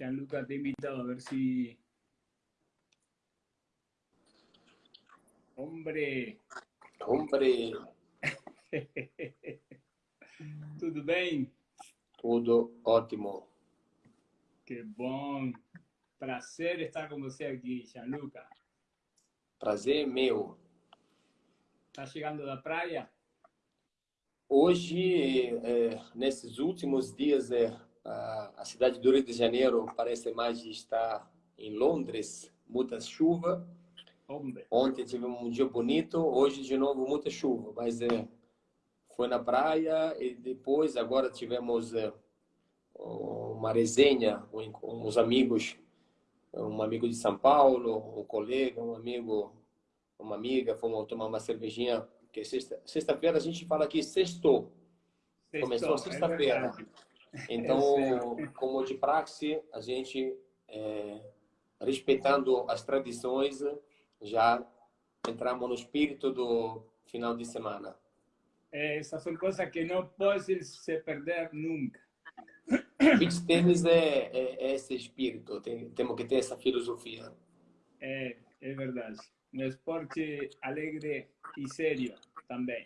Gianluca te invitado a ver si... Hombre! Hombre! Tudo bem? Tudo ótimo. Que bom. Prazer estar com você aqui, Gianluca. Prazer meu. Tá chegando da praia? Hoje, é, nesses últimos dias, é, a, cidade do Rio de Janeiro parece mais estar em Londres, muita chuva. Ontem tivemos um dia bonito, hoje de novo muita chuva, mas é, foi na praia e depois agora tivemos é, uma resenha com uns amigos, um amigo de São Paulo, um colega, um amigo, uma amiga, fomos tomar uma cervejinha porque sexta-feira sexta a gente fala aqui sextou. sextou Começou é sexta-feira. É então, como de praxe, a gente, é, respeitando as tradições, já entramos no espírito do final de semana. É, essas são coisas que não podem se perder nunca. Beach tênis é, é, é, esse espírito, tem, temos que ter essa filosofia. É, é verdade um esporte alegre e sério também.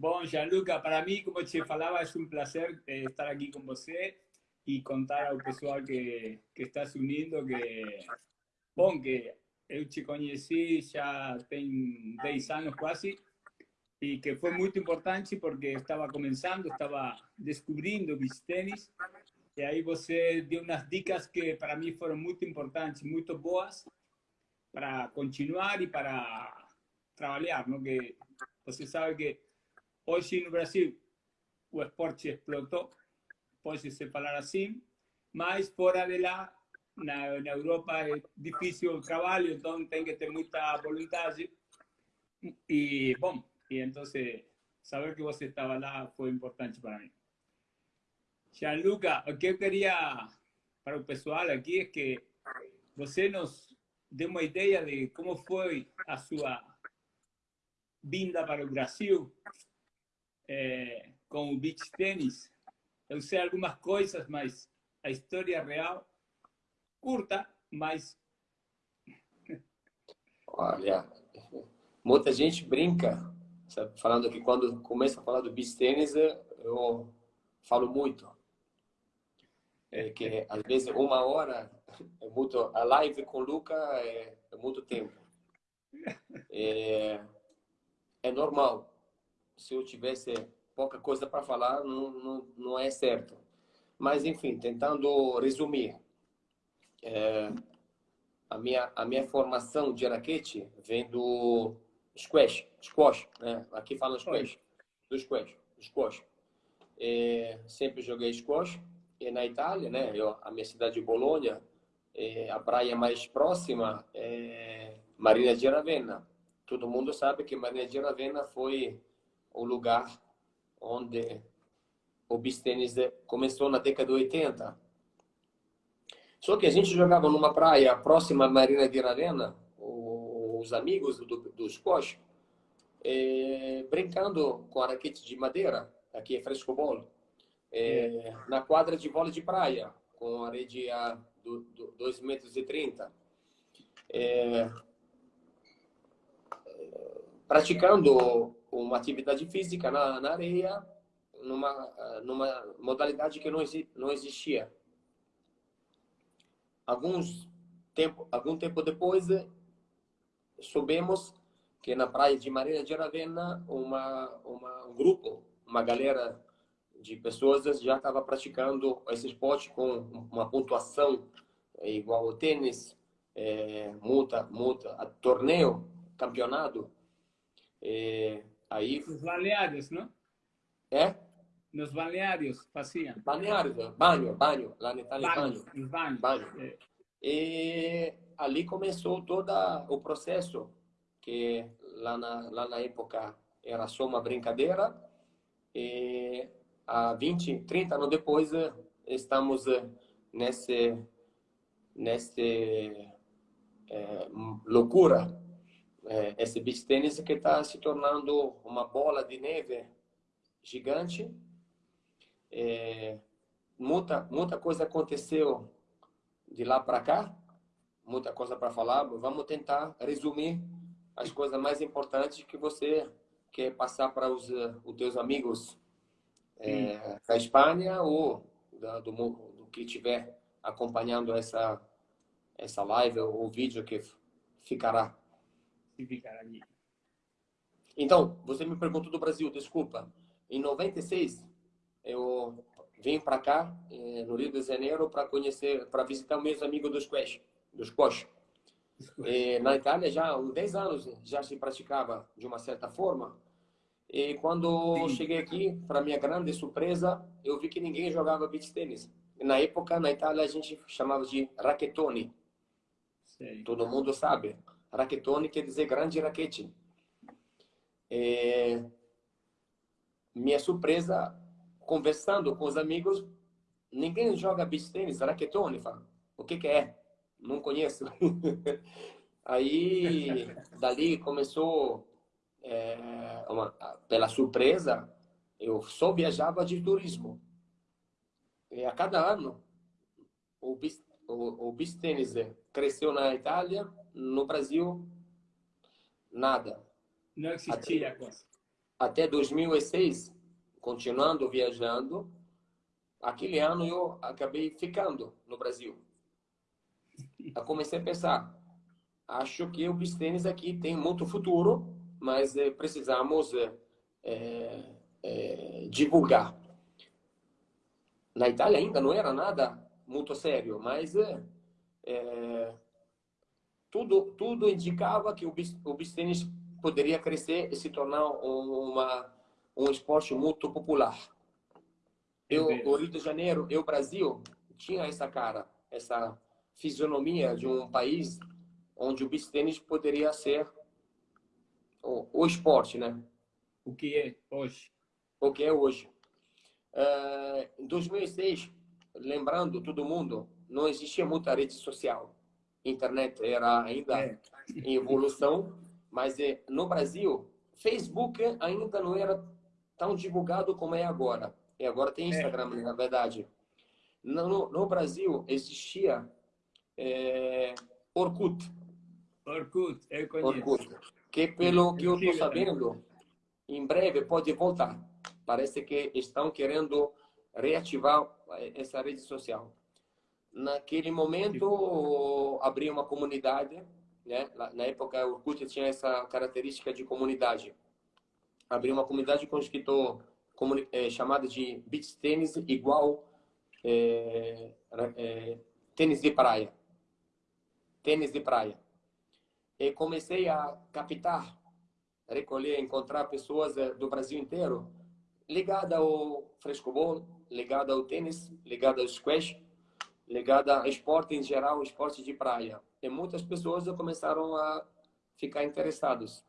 Bom, Gianluca, para mim, como te falava, é um prazer eh, estar aqui com você e contar ao pessoal que, que está se unindo que, bom, que eu te conheci já tem 10 anos quase e que foi muito importante porque estava começando, estava descobrindo beach tênis e aí você deu umas dicas que para mim foram muito importantes, muito boas para continuar e para trabalhar, não? Que você sabe que hoje no Brasil o esporte explotou, pode-se falar assim, mas fora de lá, na, na Europa é difícil o trabalho, então tem que ter muita vontade. E, bom, e então saber que você estava lá foi importante para mim. Gianluca, o que eu queria para o pessoal aqui é que você nos dê uma ideia de como foi a sua vinda para o Brasil é, com o beach tênis. Eu sei algumas coisas, mas a história real, curta, mas... Olha, muita gente brinca, sabe? falando que quando começa a falar do beach tênis, eu falo muito. É que às vezes uma hora é muito a live com o Luca é, é muito tempo. É, é normal. Se eu tivesse pouca coisa para falar, não, não, não é certo. Mas, enfim, tentando resumir. É, a, minha, a minha formação de raquete vem do squash. Squash, né? Aqui fala squash. Do squash. Squash. É, sempre joguei squash. E na Itália, né? Eu, a minha cidade de Bolonha, é, a praia mais próxima é Marina de Ravenna. Todo mundo sabe que Marina de Ravenna foi o lugar onde o beach tênis começou na década de 80. Só que a gente jogava numa praia próxima à Marina de Ravenna, os amigos do, do squash, é, brincando com a raquete de madeira, aqui é frescobolo, é, na quadra de vôlei de praia, com a rede a do, do 2 metros e 30. É, praticando uma atividade física na, na areia, numa, numa modalidade que não, não existia. Alguns tempo, algum tempo depois, soubemos que na praia de Marina de Aravena, uma, uma, um grupo, uma galera de pessoas já estava praticando esse esporte com uma pontuação igual ao tênis, é, multa, multa, a torneio, campeonato. É, aí... Nos balneários, não? É? Nos balneários faziam. Balneários, banho, banho, lá na Itália, banho. Banho. banho. É. E ali começou todo o processo, que lá na, lá na época era só uma brincadeira, e há 20, 30 anos depois, estamos eh, nesse, nesse é, loucura. É, esse beach tênis que está se tornando uma bola de neve gigante. É, muita, muita coisa aconteceu de lá para cá, muita coisa para falar. Vamos tentar resumir as coisas mais importantes que você quer passar para os, os teus amigos é, da Espanha ou da, do, do que estiver acompanhando essa essa live ou vídeo que ficará. Ali. Então, você me perguntou do Brasil, desculpa. Em 96, eu vim para cá, eh, no Rio de Janeiro, para conhecer, para visitar meus amigos do squash, do squash. E, na Itália, já há uns 10 anos, já se praticava de uma certa forma. E quando Sim. cheguei aqui, para minha grande surpresa, eu vi que ninguém jogava beach tênis. Na época, na Itália, a gente chamava de raquetone. Todo mundo sabe. Raquetone quer dizer grande raquete. É... Minha surpresa, conversando com os amigos, ninguém joga beach tênis, raquetone. Fala, o que, que é? Não conheço. Aí, dali começou, é, uma, pela surpresa, eu só viajava de turismo. E a cada ano, o beach, o, o beach tênis cresceu na Itália, no Brasil, nada. Não existia até, até 2006, continuando viajando, aquele ano eu acabei ficando no Brasil. Eu comecei a pensar, acho que o beach tênis aqui tem muito futuro, mas é, precisamos é, é, divulgar. Na Itália ainda não era nada muito sério, mas é, tudo tudo indicava que o o beach tênis poderia crescer e se tornar uma um esporte muito popular. Eu, o Rio de Janeiro e o Brasil tinha essa cara, essa fisionomia de um país onde o beach tênis poderia ser o, o esporte, né? O que é hoje? O que é hoje. Uh, em 2006, lembrando todo mundo, não existia muita rede social. Internet era ainda é. em evolução, mas é, no Brasil, Facebook ainda não era tão divulgado como é agora. E agora tem é. Instagram, é. na verdade. No, no Brasil existia é, Orkut. Orkut, eu conheço. Orkut, que pelo que eu estou sabendo, em breve pode voltar. Parece que estão querendo reativar essa rede social. Naquele momento, abri uma comunidade, né? Na época, o Orkut tinha essa característica de comunidade. Abri uma comunidade com escritor é, chamada de beach tênis igual é, é, tênis de praia. Tênis de praia. E comecei a captar, recolher, encontrar pessoas é, do Brasil inteiro ligadas ao frescobol, ligadas ao tênis, ligadas ao squash, ligada a esporte em geral, esporte de praia. E muitas pessoas começaram a ficar interessadas.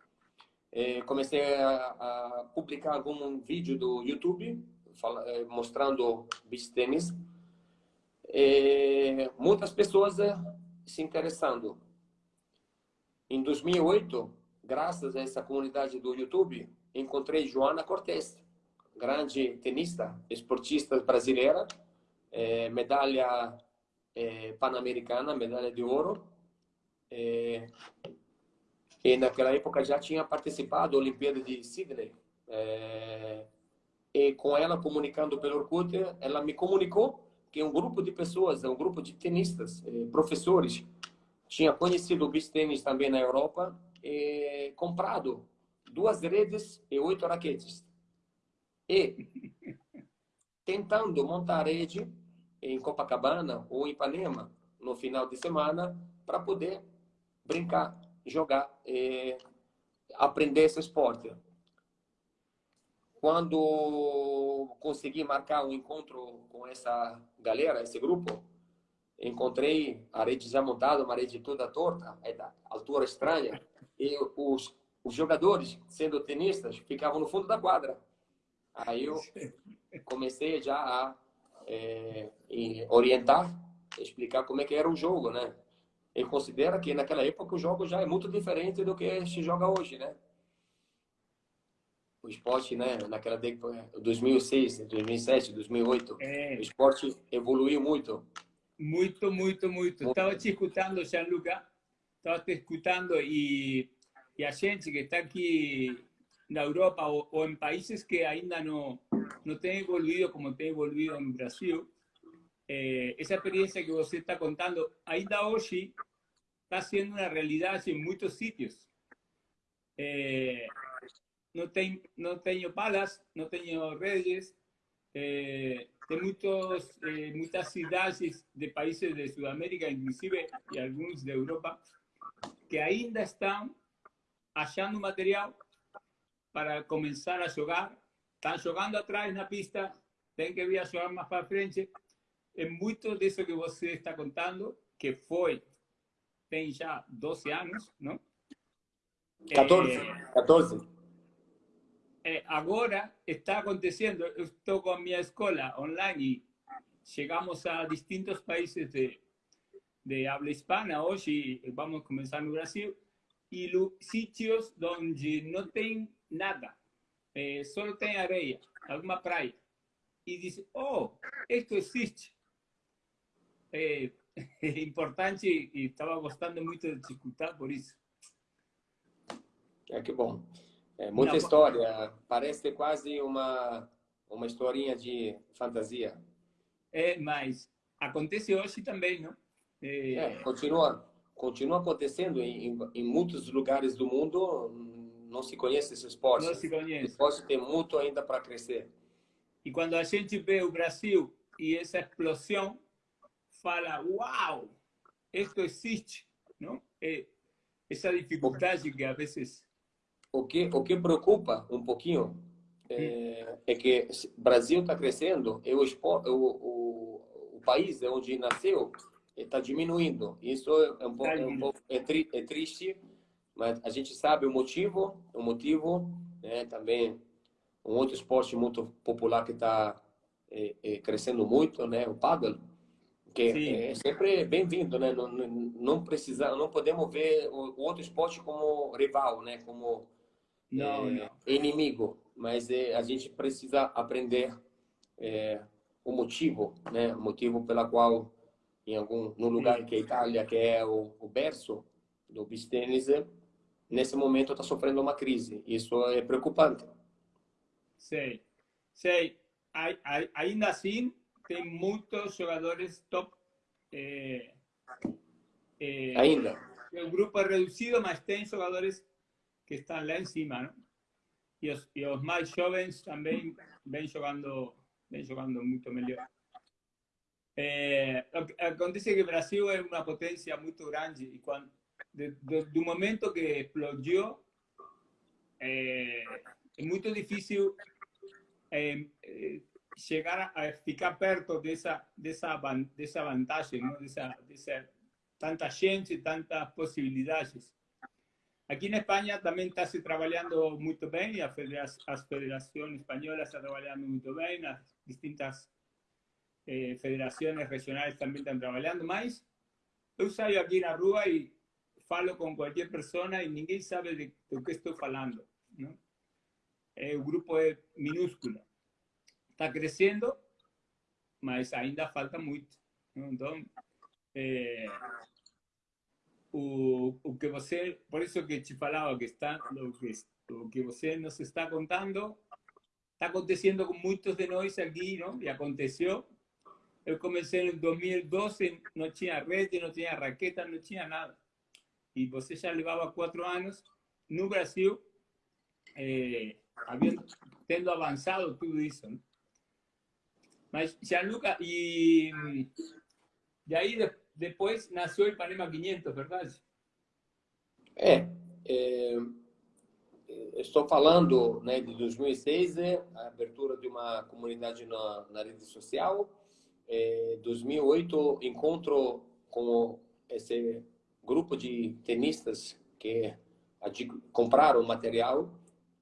E comecei a, a, publicar algum vídeo do YouTube fala, eh, mostrando beach tênis. E muitas pessoas se interessando. Em 2008, graças a essa comunidade do YouTube, encontrei Joana Cortes, grande tenista, esportista brasileira, é, medalha é, pan-americana, medalha de ouro. É, e naquela época já tinha participado da Olimpíada de Sydney. É, e com ela comunicando pelo Orkut, ela me comunicou que um grupo de pessoas, um grupo de tenistas, professores, tinha conhecido o beach tênis também na Europa e comprado duas redes e oito raquetes. E tentando montar rede em Copacabana ou em Ipanema no final de semana para poder brincar, jogar, e aprender esse esporte. Quando consegui marcar um encontro com essa galera, esse grupo, encontrei a rede já montada, uma rede toda torta, é altura estranha, e os, os jogadores, sendo tenistas, ficavam no fundo da quadra. Aí eu comecei já a é, orientar, explicar como é que era o jogo, né? Ele considera que naquela época o jogo já é muito diferente do que se joga hoje, né? o esporte, né, naquela década, 2006, 2007, 2008, é. o esporte evoluiu muito. Muito, muito, muito. Estava te escutando, Gianluca, estava te escutando e, e a gente que está aqui na Europa ou, em países que ainda não, não tem evoluído como tem evoluído no Brasil, eh, essa experiência que você está contando, ainda hoje está sendo uma realidade em muitos sítios. Eh, não, tem, não balas, não tenho redes, eh, tem muitos, muitas de países de Sudamérica, inclusive, e alguns de Europa, que ainda estão achando material para começar a jogar. Estão jogando atrás na pista, tem que vir a jogar mais para frente. É muito disso que você está contando, que foi, tem já 12 anos, não? 14. É, 14 eh, agora está acontecendo, eu estou com a minha escola online e chegamos a distintos países de, de habla hispana hoje, vamos começar no Brasil, e sítios onde não tem nada, eh, só tem areia, alguma praia. E diz, oh, isto existe. É, é importante e estava gostando muito de discutir por isso. É que bom. É muita Não, história. Parece ter quase uma, uma historinha de fantasia. É, mas acontece hoje também, não? É, é continua, continua acontecendo em, em, muitos lugares do mundo. Não se conhece esse esporte. Não se conhece. O esporte tem muito ainda para crescer. E quando a gente vê o Brasil e essa explosão, fala, uau, isso existe, não? É, essa dificuldade que às vezes o que o que preocupa um pouquinho é, é que o Brasil está crescendo e o, o, o, o país onde nasceu está diminuindo. Isso é um pouco, é, um pouco é, tri, é, triste, mas a gente sabe o motivo, o motivo, né? Também um outro esporte muito popular que está é, é, crescendo muito, né? O paddle, que Sim. é sempre bem-vindo, né? Não, não, não precisa, não podemos ver o, o outro esporte como rival, né? Como não, é, não. inimigo, mas é, a gente precisa aprender é, o motivo, né? O motivo pela qual em algum no lugar que é a Itália, que é o, o berço do beach tennis, nesse momento está sofrendo uma crise. Isso é preocupante. Sei, sei. Ainda assim, tem muitos jogadores top. É, é, ainda. O grupo é reduzido, mas tem jogadores que están lá encima, ¿no? Y los, y los más jóvenes también ven jugando, ven jugando mucho mejor. Eh, acontece que Brasil é uma potência muito grande e quando de, de, do momento que explodiu é, é muito difícil é, é, chegar a ficar perto dessa dessa dessa vantagem, não? dessa, dessa tanta gente, tantas possibilidades. Aquí en España también está se trabajando muy bien, y a Federación Española está trabajando muy bien, las distintas eh, federaciones regionales también están trabajando más. Yo salgo aquí en Aruba y falo con cualquier persona y ninguém sabe de, de qué estoy hablando. ¿no? El grupo es minúsculo. Está creciendo, mas ainda falta. Entonces, eh, que você, por isso que te falava que está, o que, que você nos está contando, está acontecendo com muitos de nós aqui, não? E aconteceu. Eu comecei em 2012, não tinha rede, não tinha raqueta, não tinha nada. E você já levava quatro anos no Brasil, havendo, tendo avançado tudo isso. Não? Mas, Gianluca, e, e aí depois nasceu o Ipanema 500, verdade? É, é estou falando né, de 2006, é, a abertura de uma comunidade na, na rede social. É, 2008, encontro com esse grupo de tenistas que compraram material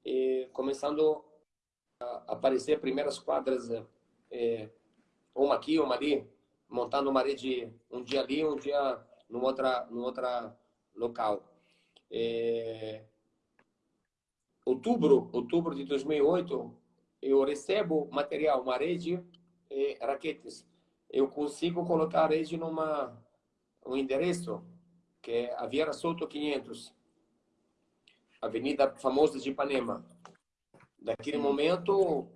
e começando a aparecer primeiras quadras, é, uma aqui, uma ali, montando uma rede um dia ali, um dia no outra, no outra local. É... outubro, outubro de 2008, eu recebo material, uma rede e raquetes. Eu consigo colocar a rede numa um endereço que é a Vieira Souto 500, Avenida Famosa de Ipanema. Daquele momento,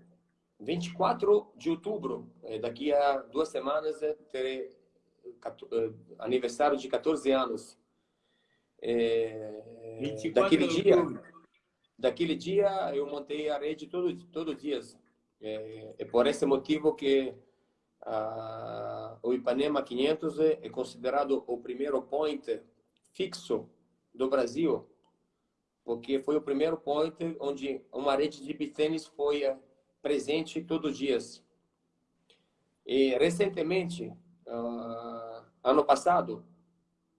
24 de outubro, eh, daqui a duas semanas, eh, terei eh, aniversário de 14 anos. É, daquele dia, daquele dia eu montei a rede todo todo dias. É, é por esse motivo que a, o Ipanema 500 é considerado o primeiro point fixo do Brasil, porque foi o primeiro point onde uma rede de beach foi presente todos os dias. E recentemente, uh, ano passado,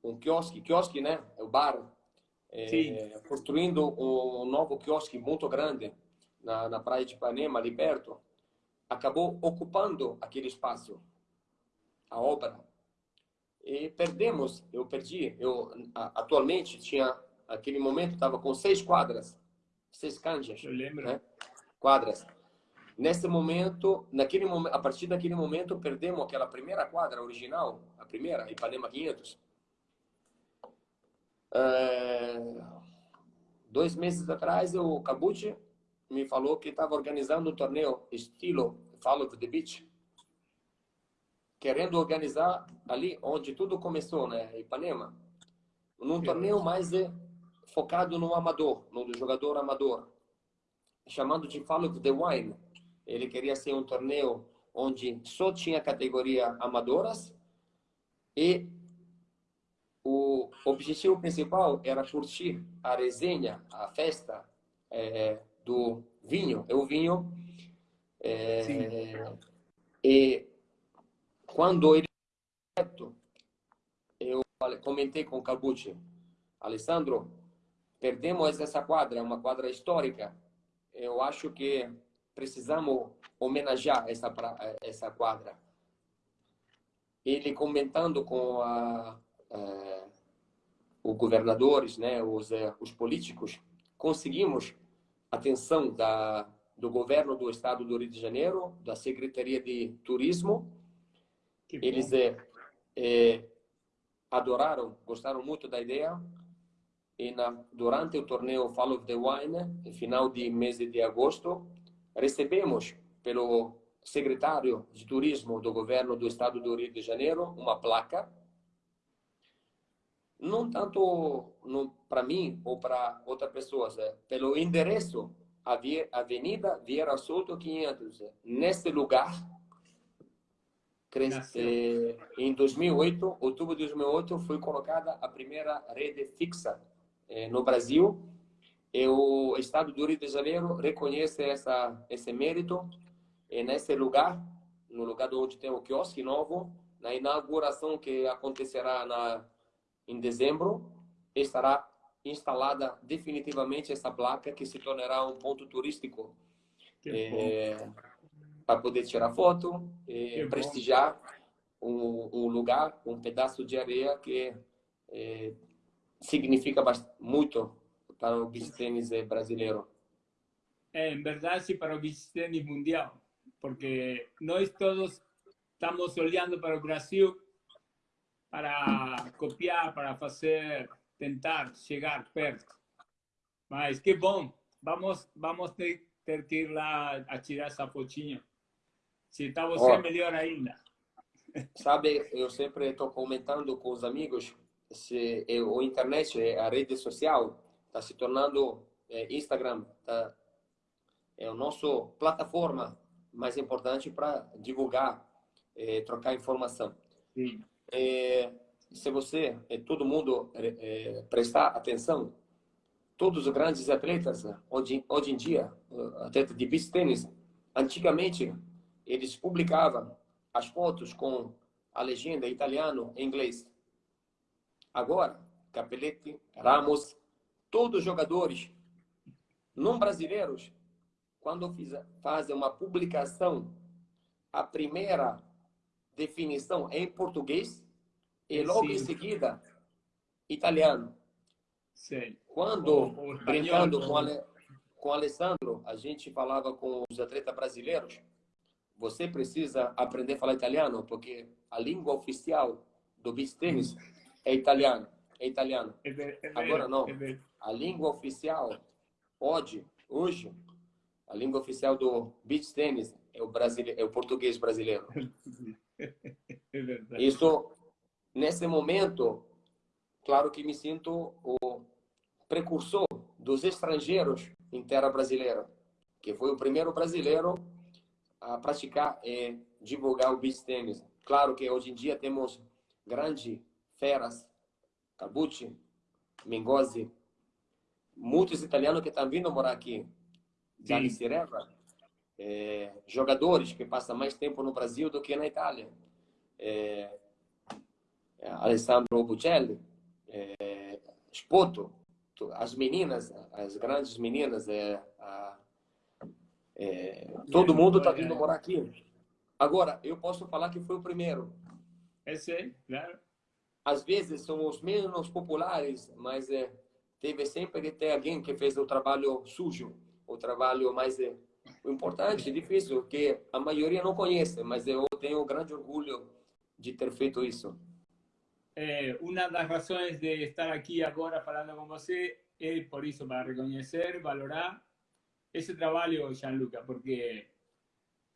um quiosque, quiosque, né? O bar, é, construindo um novo quiosque muito grande na, na praia de Ipanema, ali perto, acabou ocupando aquele espaço, a obra. E perdemos, eu perdi, eu atualmente tinha, aquele momento, estava com seis quadras, seis canjas. Eu lembro. Né? Quadras. Nesse momento, naquele momento, a partir daquele momento, perdemos aquela primeira quadra original, a primeira, Ipanema 500. É... Dois meses atrás, o Kabuchi me falou que estava organizando um torneio estilo Follow the Beach, querendo organizar ali onde tudo começou, né, Ipanema, num torneio mais é, focado no amador, no jogador amador, chamando de Follow the Wine. Ele queria ser um torneio onde só tinha categoria amadoras e o objetivo principal era curtir a resenha, a festa é, do vinho. É o vinho. É, e quando ele eu comentei com o Calbucci, Alessandro, perdemos essa quadra, é uma quadra histórica. Eu acho que precisamos homenagear essa essa quadra. Ele comentando com a, a os governadores, né, os os políticos, conseguimos atenção da do governo do estado do Rio de Janeiro, da Secretaria de Turismo. Eles é, é, adoraram, gostaram muito da ideia. E na, durante o torneio Fall of the Wine, final de mês de agosto, recebemos pelo secretário de Turismo do governo do estado do Rio de Janeiro uma placa. Não tanto para mim ou para outras pessoas, é, pelo endereço Avenida Vieira Souto 500. Nesse lugar, eh, em 2008, outubro de 2008, foi colocada a primeira rede fixa eh, no Brasil. E o Estado do Rio de Janeiro reconhece essa, esse mérito. E nesse lugar, no lugar onde tem o quiosque novo, na inauguração que acontecerá na, em dezembro, estará instalada definitivamente essa placa que se tornará um ponto turístico é, para poder tirar foto e prestigiar um, um, lugar, um pedaço de areia que é, significa muito para o beach tênis brasileiro. É, em verdade, para o beach tênis mundial, porque nós todos estamos olhando para o Brasil para copiar, para fazer tentar chegar perto. Mas que bom, vamos, vamos ter, ter que ir lá a tirar essa fotinha. Se está você, oh, melhor ainda. Sabe, eu sempre estou comentando com os amigos, se o internet, a rede social, está se tornando é, Instagram, tá, é a nossa plataforma mais importante para divulgar, é, trocar informação. Sim. É, se você, todo mundo prestar atenção, todos os grandes atletas, hoje, hoje em dia, atleta de beach tênis, antigamente eles publicavam as fotos com a legenda italiano e inglês. Agora, Capelletti, Ramos, todos os jogadores não brasileiros, quando fazem uma publicação, a primeira definição é em português e logo Sim. em seguida, italiano. Sim. Quando, o, o brincando com, Ale, com Alessandro, a gente falava com os atletas brasileiros, você precisa aprender a falar italiano, porque a língua oficial do beach tennis é italiano. É italiano. É, é Agora não. É a língua oficial, hoje, hoje, a língua oficial do beach tennis é o, brasileiro, é o português brasileiro. É verdade. Isso, nesse momento, claro que me sinto o precursor dos estrangeiros em terra brasileira, que foi o primeiro brasileiro a praticar e divulgar o beach tennis. Claro que hoje em dia temos grandes feras, Cabucci, Mingozzi, muitos italianos que estão vindo morar aqui. Gianni Sireva, é, jogadores que passam mais tempo no Brasil do que na Itália. É, é Alessandro Bucelli, é, Spoto, as meninas, as grandes meninas, é, a, é, todo mundo está vindo morar aqui. Agora, eu posso falar que foi o primeiro. É sim, claro. Às vezes são os menos populares, mas é, teve sempre que ter alguém que fez o trabalho sujo, o trabalho mais é, importante, difícil, que a maioria não conhece, mas eu tenho grande orgulho de ter feito isso. É, uma das razões de estar aqui agora falando com você é por isso, para reconhecer, valorar esse trabalho, Gianluca, porque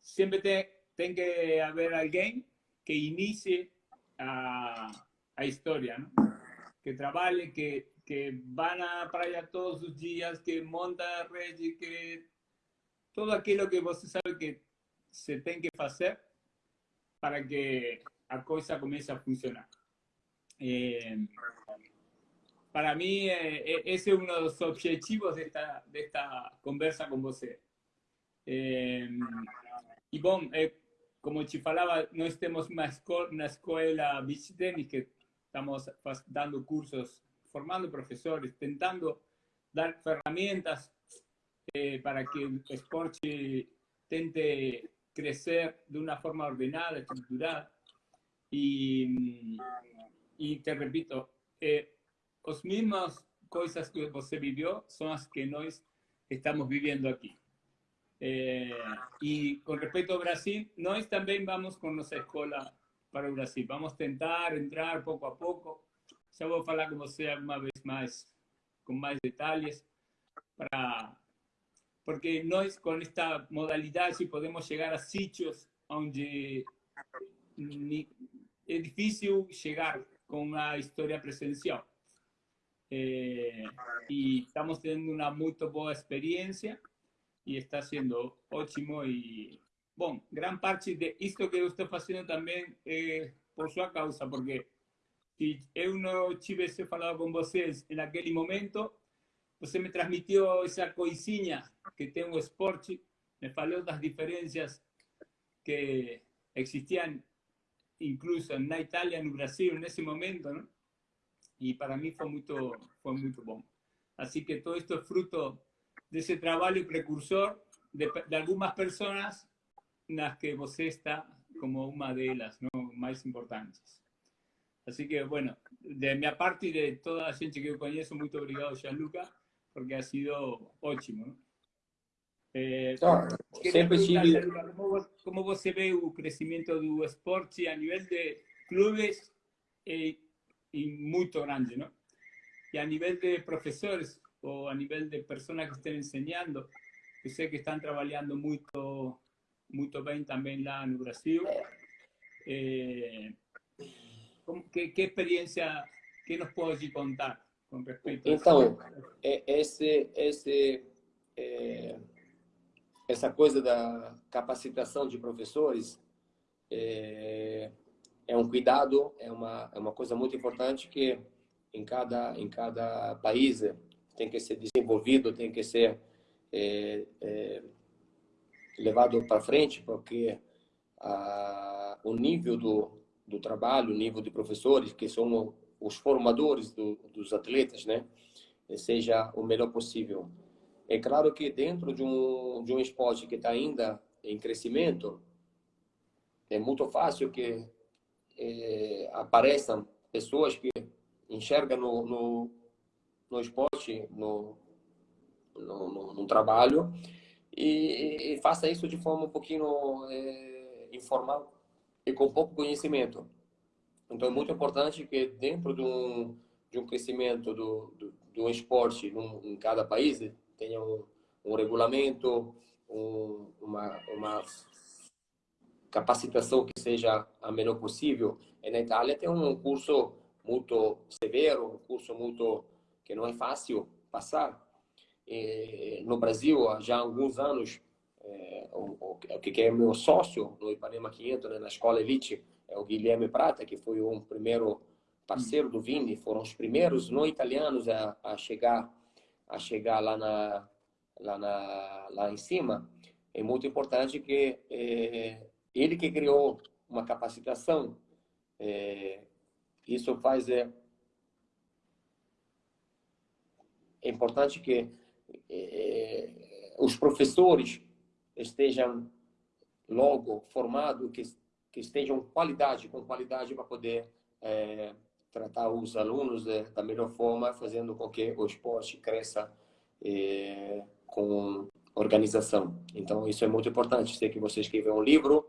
sempre tem, tem que haver alguém que inicie a, a história, que trabalhe, que, que vá na praia todos os dias, que monta a rede, que todo aquilo que você sabe que se tem que fazer para que a coisa comece a funcionar. Eh, para mí, eh, ese es uno de los objetivos de esta, de esta conversa con você. Eh, y bom, eh, como te falaba, no estemos en una escuela beach que estamos dando cursos, formando profesores, intentando dar herramientas eh, para que el esporte tente crecer de una forma ordenada, estructurada. Y, y te repito, eh, las mismas cosas que você vivió son las que nós estamos viviendo aquí. Eh, y con respecto a Brasil, nós también vamos con nuestra escuela para Brasil. Vamos a tentar entrar poco a poco. Ya voy a hablar con você alguna vez más, con más detalles, para, porque nós con esta modalidad sí podemos llegar a sitios donde es difícil llegar con una historia presencial. Eh, y estamos teniendo una muy buena experiencia y está siendo ótimo y, bueno, gran parte de esto que yo estoy haciendo también eh, por su causa, porque si yo no hubiese hablado con ustedes en aquel momento, usted me transmitió esa coisinha que tengo sport, me faló las diferencias que existían incluso en Italia, en Brasil, en ese momento, ¿no? Y para mí fue muy, fue muy bom. Así que todo esto es fruto de ese trabajo y precursor de, de algunas personas en las que vos está como una de las ¿no? más importantes. Así que, bueno, de mi parte y de toda la gente que yo conozco, muy obrigado, Gianluca, porque ha sido ótimo. ¿no? Eh, siempre ¿cómo, ¿Cómo vos se ve el crecimiento del esporte a nivel de clubes eh, y muy grande, ¿no? Y a nivel de profesores o a nivel de personas que estén enseñando, que sé que están trabajando muy, muy bien también lá en Brasil. Eh, ¿qué, ¿Qué experiencia, qué nos puede contar con respecto então, a esse, esse, é, essa coisa da capacitação de professores é, é um cuidado, é uma, é uma coisa muito importante que em cada, em cada país tem que ser desenvolvido, tem que ser é, é, levado para frente, porque a, o nível do, do trabalho, o nível de professores, que são os formadores do, dos atletas, né, seja o melhor possível. É claro que dentro de um, de um esporte que está ainda em crescimento, é muito fácil que é, apareçam pessoas que enxergam no, no, no esporte, no, no, no, no trabalho e, e, faça isso de forma um pouquinho é, informal e com pouco conhecimento. Então é muito importante que dentro de um, de um crescimento do, do, do esporte num, em cada país tenha um, um regulamento, um, uma, uma capacitação que seja a melhor possível. E na Itália tem um curso muito severo, um curso muito que não é fácil passar. E no Brasil, já há alguns anos, é, o, o, o, que é meu sócio no Ipanema 500, né, na escola Elite, é o Guilherme Prata, que foi um primeiro parceiro do Vini, foram os primeiros não italianos a, a chegar a chegar lá na lá na lá em cima. É muito importante que é, ele que criou uma capacitação, é, isso faz é, é importante que é, os professores estejam logo formados, que, que estejam qualidade, com qualidade para poder é, tratar os alunos é, da melhor forma, fazendo com que o esporte cresça é, com organização. Então, isso é muito importante. Sei que você escreveu um livro,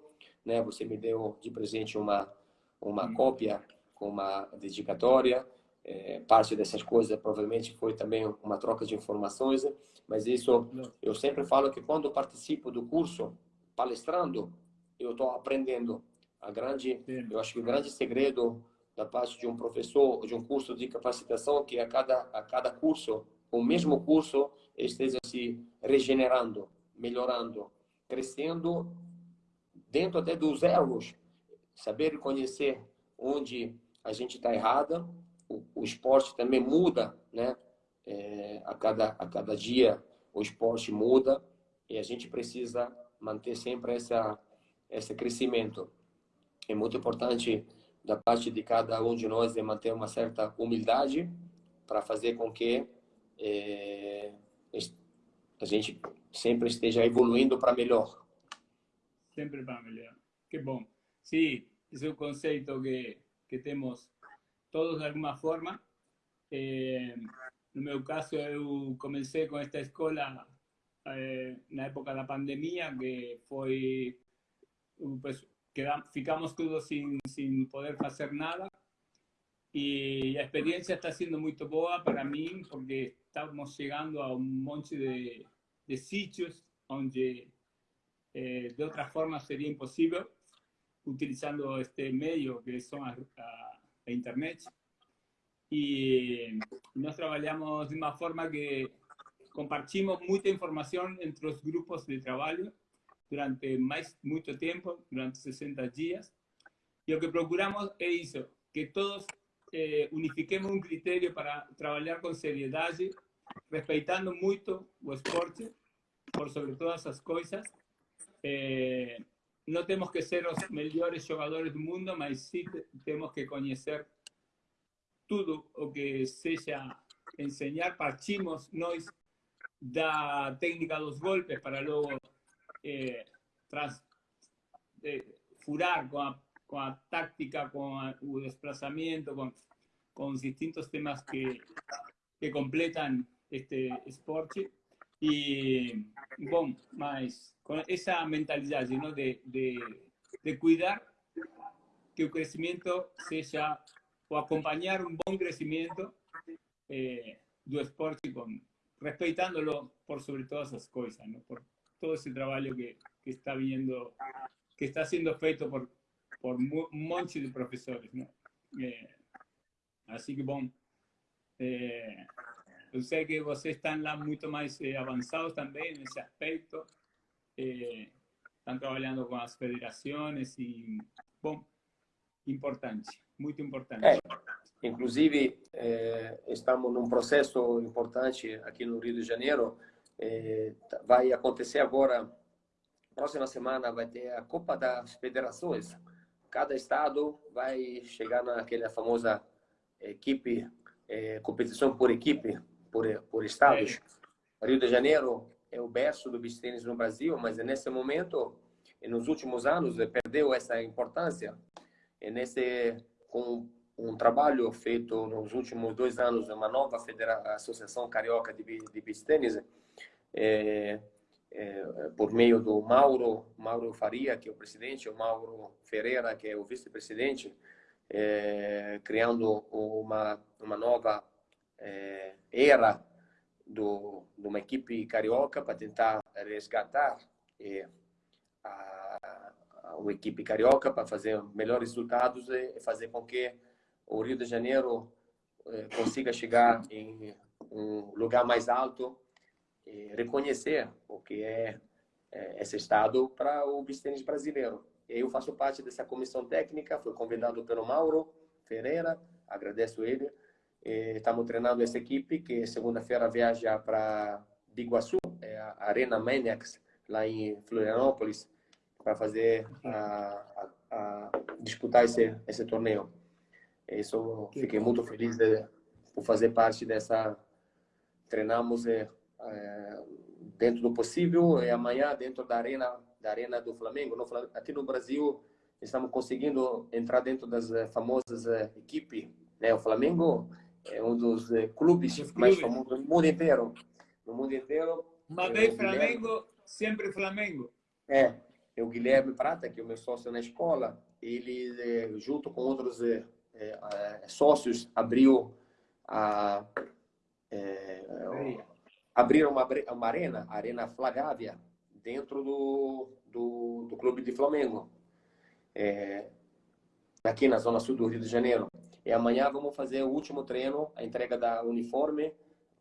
né? Você me deu de presente uma uma hum. cópia com uma dedicatória. É, parte dessas coisas provavelmente foi também uma troca de informações, mas isso eu sempre falo que quando participo do curso palestrando, eu estou aprendendo. A grande, eu acho que o grande segredo da parte de um professor de um curso de capacitação que a cada a cada curso, o mesmo curso esteja se regenerando, melhorando, crescendo dentro até dos erros, saber reconhecer onde a gente está errada. O, o, esporte também muda, né? É, a, cada, a cada dia o esporte muda e a gente precisa manter sempre essa, esse crescimento. É muito importante da parte de cada um de nós é manter uma certa humildade para fazer com que é, a gente sempre esteja evoluindo para melhor. Sempre para melhor. Que bom. Esse é o conceito que, que temos todos de alguma forma. Eh, no meu caso, eu comecei com esta escola eh, na época da pandemia, que foi... Pues, quedamos, ficamos todos sin, sin poder fazer nada. E a experiência está sendo muito boa para mim, porque estamos chegando a um monte de, de sítios onde eh, de outra forma seria impossível, utilizando este meio que são a, a, a internet. E nós trabalhamos de uma forma que compartimos muita informação entre os grupos de trabalho durante mais muito tempo, durante 60 dias. E o que procuramos é isso, que todos eh, unifiquemos um critério para trabalhar com seriedade, respeitando muito o esporte, por sobre todas as coisas, eh, não temos que ser os melhores jogadores do mundo, mas sim temos que conhecer tudo o que seja ensinar. Partimos nós da técnica dos golpes para logo eh, tras, eh, furar com a, com a táctica, com a, o desplazamento, distintos temas que, que completam este esporte. E, bom, mas com essa mentalidade não, de, de, de cuidar que o crescimento seja, ou acompanhar um bom crescimento eh, do esporte, com, por sobre todas as coisas, não? por todo esse trabalho que, que está vindo, que está sendo feito por, por um monte de professores. Eh, que, bom, eh, eu sei que vocês estão lá muito mais eh, avançados também nesse aspecto. Eh, estão trabalhando com as federações e, bom, importante, muito importante. É, inclusive, eh, estamos num processo importante aqui no Rio de Janeiro. Eh, vai acontecer agora, próxima semana, vai ter a Copa das Federações. Cada estado vai chegar naquela famosa equipe, competição por equipe, por, por estados. É. Rio de Janeiro é o berço do beach tênis no Brasil, mas nesse momento, nos últimos anos, perdeu essa importância. E nesse, com um trabalho feito nos últimos dois anos, uma nova Associação Carioca de, de Beach Tênis, é, é, por meio do Mauro, Mauro Faria, que é o presidente, o Mauro Ferreira, que é o vice-presidente, é, criando uma, uma nova é, era do, de uma equipe carioca para tentar resgatar é, a, a, uma equipe carioca para fazer melhores resultados e fazer com que o Rio de Janeiro é, consiga chegar em um lugar mais alto e reconhecer o que é, é esse estado para o bistênis brasileiro. Eu faço parte dessa comissão técnica, fui convidado pelo Mauro Ferreira, agradeço ele. Estamos treinando essa equipe que segunda-feira viaja para Biguaçu, é a Arena Maniacs, lá em Florianópolis, para fazer a, a, a, disputar esse, esse torneio. Isso, fiquei muito feliz de, por fazer parte dessa. Treinamos é, é, dentro do possível e amanhã dentro da arena da arena do Flamengo. No, aqui no Brasil estamos conseguindo entrar dentro das eh, famosas eh, equipes. Né? O Flamengo é um dos eh, clubes mais famosos do mundo inteiro. No mundo inteiro. Uma vez Flamengo, sempre Flamengo. É, é o Guilherme Prata, que é o meu sócio na escola, ele, junto com outros é, é, sócios, abriu a. É, abriram uma, uma arena, a Arena Flagávia, dentro do, do, do Clube de Flamengo, é, aqui na Zona Sul do Rio de Janeiro. E amanhã vamos fazer o último treino, a entrega da uniforme,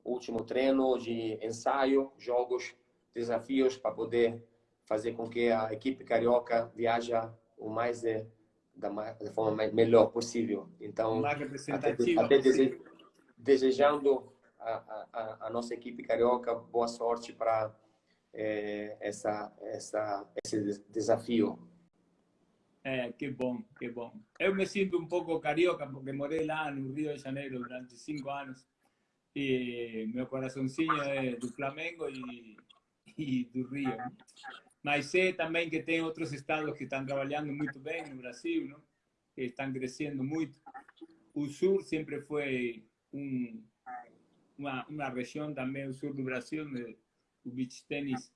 último treino de ensaio, jogos, desafios para poder fazer com que a equipe carioca viaje o mais é, da, da, forma melhor possível. Então, até, até dese, desejando a, a, a, nossa equipe carioca boa sorte para é, essa, essa, esse desafio. É, que bom, que bom. Eu me sinto um pouco carioca porque morei lá no Rio de Janeiro durante cinco anos e meu coraçãozinho é do Flamengo e, e do Rio. Mas sei também que tem outros estados que estão trabalhando muito bem no Brasil, não? que estão crescendo muito. O Sul sempre foi um, uma, uma região também, o Sul do Brasil, o beach tennis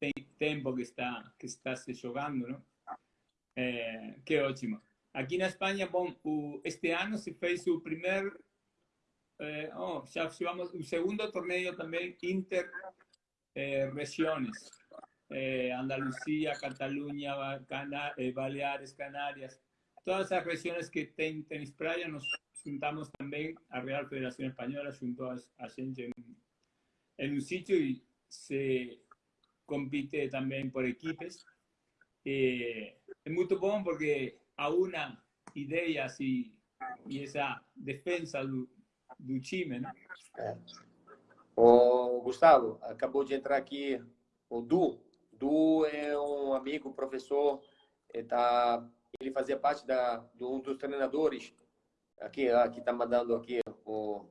tem tempo que está, que está se jogando, não? É, que ótimo. Aqui na Espanha, bom, o, este ano se fez o primeiro, é, oh, já chamamos o segundo torneio também inter é, regiões. É, Andaluzia, Catalunha, Cana Baleares, Canárias, todas as regiões que têm tênis praia, nos juntamos também, a Real Federação Espanhola juntou a, gente em, em um sítio e se compite também por equipes. Eh, é muito bom porque há uma ideias e, e essa defesa do, do time, né? É. O Gustavo, acabou de entrar aqui o Du. Du é um amigo, professor, ele, tá, ele fazia parte da, de um dos treinadores aqui, aqui está mandando aqui o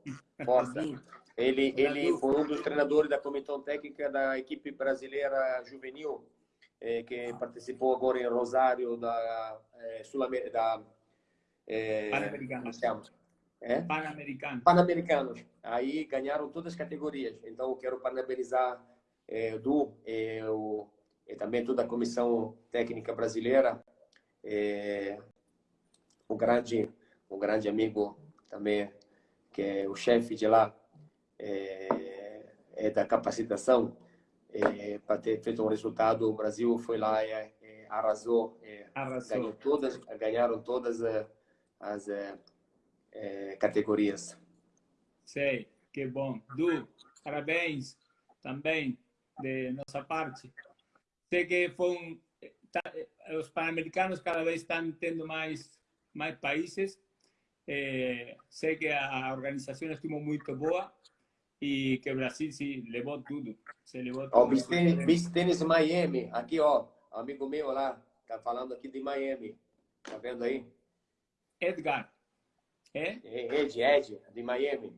Força. Ele, ele foi um dos treinadores da comissão técnica da equipe brasileira juvenil, eh, que participou agora em Rosário da eh. Da, eh, Pan-Americanos. É? Pan-Americanos. Pan-Americanos. Aí ganharam todas as categorias. Então, quero parabenizar eh, o Du e, o, e também toda a comissão técnica brasileira. Eh, um grande, um grande amigo também, que é o chefe de lá, é, é da capacitação é, para ter feito um resultado. O Brasil foi lá e é, arrasou, arrasou. Ganhou todas, ganharam todas as categorias. Sei, que bom. Du, parabéns também de nossa parte. Sei que foi um, tá, os pan-americanos cada vez estão tendo mais mais países. É, sei que a organização estuvo muito boa e que o Brasil se levou tudo. Se levou tudo. Ó, Beach Tênis Miami, aqui ó, amigo meu lá, tá falando aqui de Miami. Tá vendo aí? Edgar. É? Ed, Ed, de Miami.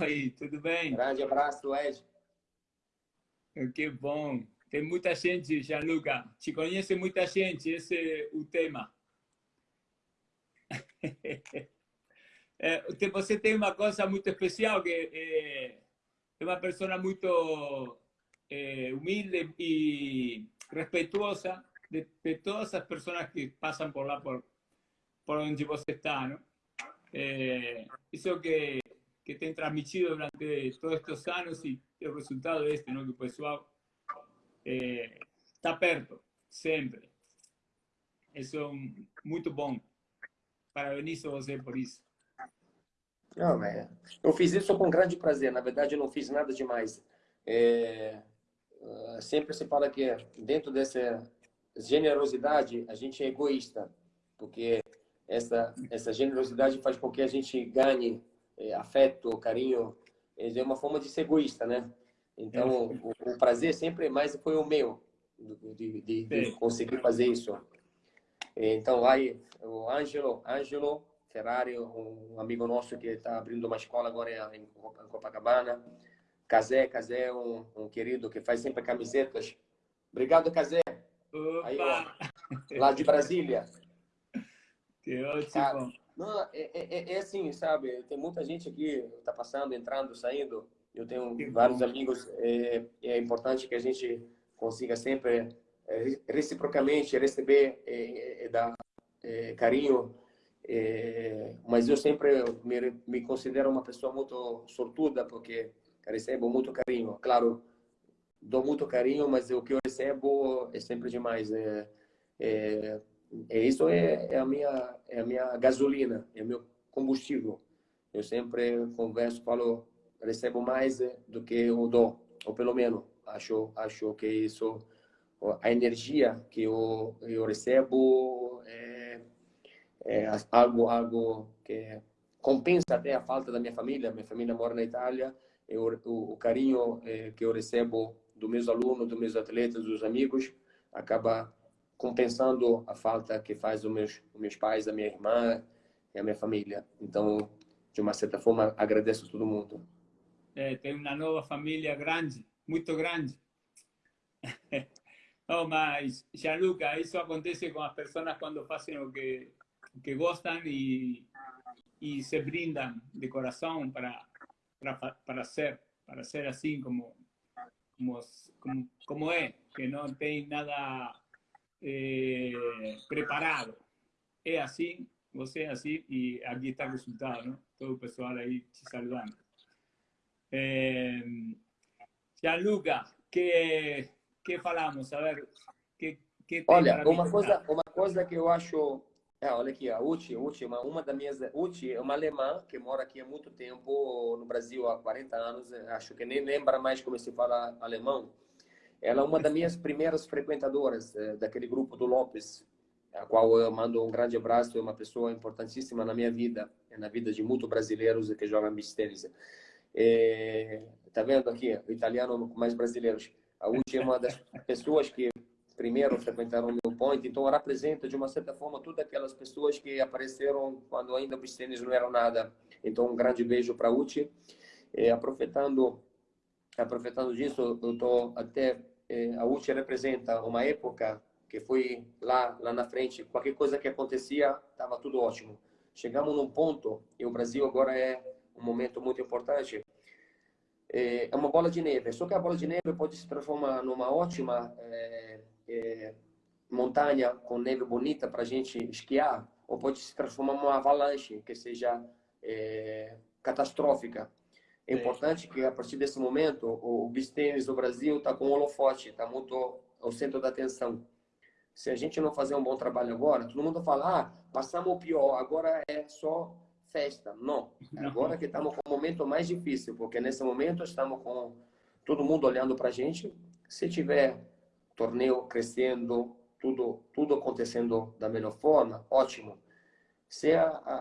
Oi, tudo bem? Grande abraço, Ed. Que bom. Tem muita gente, Gianluca. Te conhece muita gente, esse é o tema. é, você tem uma coisa muito especial, que é, é uma pessoa muito é, humilde e respeituosa de, todas as pessoas que passam por lá, por, por onde você está, não? Isso que, que tem transmitido durante todos estes anos e o resultado é este, não? que o pessoal está perto, sempre. Isso é muito bom. Parabenizo você por isso. Não, é. Eu fiz isso com grande prazer. Na verdade, eu não fiz nada demais. É, ah, sempre se fala que dentro dessa generosidade a gente é egoísta, porque essa essa generosidade faz com que a gente ganhe é, afeto, carinho. É uma forma de ser egoísta, né? Então, é. o, o prazer sempre mais foi o meu de, de, de conseguir fazer isso. Então, aí, o Ângelo, Ângelo Ferrari, um amigo nosso que está abrindo uma escola agora em Copacabana. Casé, Casé é um, um, querido que faz sempre camisetas. Obrigado, Casé. Aí, ó, lá de Brasília. Que ótimo. Não, é, é, é, é, assim, sabe? Tem muita gente aqui, está passando, entrando, saindo. Eu tenho que vários bom. amigos. É, é importante que a gente consiga sempre é, reciprocamente receber é, é, dar carinho mas eu sempre me, me considero uma pessoa muito sortuda porque recebo muito carinho. Claro dou muito carinho mas o que eu recebo é sempre demais. É, é, é isso é, é, a minha é a minha gasolina é o meu combustível. Eu sempre converso falo recebo mais do que eu dou ou pelo menos acho acho que isso a energia que eu, eu recebo é, é algo, algo que compensa até a falta da minha família. Minha família mora na Itália. Eu, o, o carinho é, que eu recebo dos meus alunos, dos meus atletas, dos amigos, acaba compensando a falta que faz os meus, os meus pais, a minha irmã e a minha família. Então, de uma certa forma, agradeço a todo mundo. É, tem uma nova família grande, muito grande. No, mas, Gianluca, isso acontece com as pessoas quando fazem o que, que gostam e, e se brindam de coração para, para, para ser, para ser assim como, como, como, como é, que não tem nada eh, preparado. É assim, você é assim e aqui está o resultado? Todo o pessoal aí te saludando. Eh, Gianluca, que que falamos? A ver, que, que Olha, uma coisa, uma coisa que eu acho... É, olha aqui, a Uti, Uti uma, uma das minhas... Uti é uma alemã que mora aqui há muito tempo no Brasil, há 40 anos. Acho que nem lembra mais como se fala alemão. Ela é uma das minhas primeiras frequentadoras é, daquele grupo do Lopes, a qual eu mando um grande abraço. É uma pessoa importantíssima na minha vida, na vida de muitos brasileiros que jogam beach tênis. É, tá vendo aqui, italiano mais brasileiros. A última é uma das pessoas que primeiro frequentaram o meu então ela apresenta de uma certa forma todas aquelas pessoas que apareceram quando ainda os tênis não eram nada. Então um grande beijo para Uti. É, aproveitando, aproveitando disso, eu tô até é, a Uti representa uma época que foi lá lá na frente, qualquer coisa que acontecia estava tudo ótimo. Chegamos num ponto e o Brasil agora é um momento muito importante é, é uma bola de neve. Só que a bola de neve pode se transformar numa ótima é, é, montanha com neve bonita para a gente esquiar, ou pode se transformar numa avalanche que seja é, catastrófica. É importante que a partir desse momento o, beach do Brasil está com holofote, está muito ao centro da atenção. Se a gente não fazer um bom trabalho agora, todo mundo fala, ah, passamos o pior, agora é só festa. Não. Agora que estamos com o momento mais difícil, porque nesse momento estamos com todo mundo olhando para a gente. Se tiver torneio crescendo, tudo, tudo acontecendo da melhor forma, ótimo. Se a, a,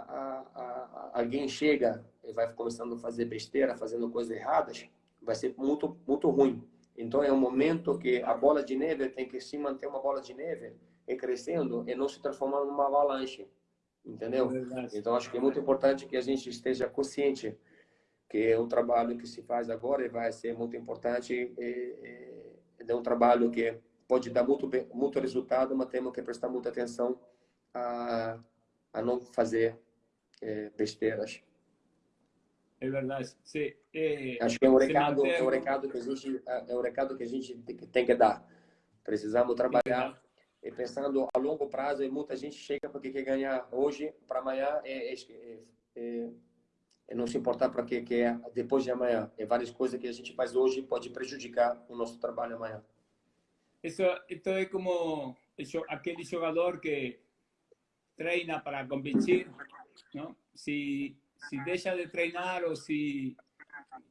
a, alguém chega e vai começando a fazer besteira, fazendo coisas erradas, vai ser muito, muito ruim. Então é um momento que a bola de neve tem que se manter uma bola de neve e crescendo e não se transformar numa avalanche entendeu? É então acho que é muito importante que a gente esteja consciente que o trabalho que se faz agora vai ser muito importante é, é um trabalho que pode dar muito bem, muito resultado, mas temos que prestar muita atenção a, a não fazer é, besteiras. É verdade. Sim. É, Acho que é um recado, é um recado que a gente é um recado que a gente tem que dar. Precisamos trabalhar e pensando a longo prazo. E muita gente chega porque quer ganhar hoje para amanhã é, é, é, é, não se importar para que que é depois de amanhã. É várias coisas que a gente faz hoje pode prejudicar o nosso trabalho amanhã. Isso, então é como aquele jogador que treina para competir, não? Se se deixa de treinar ou se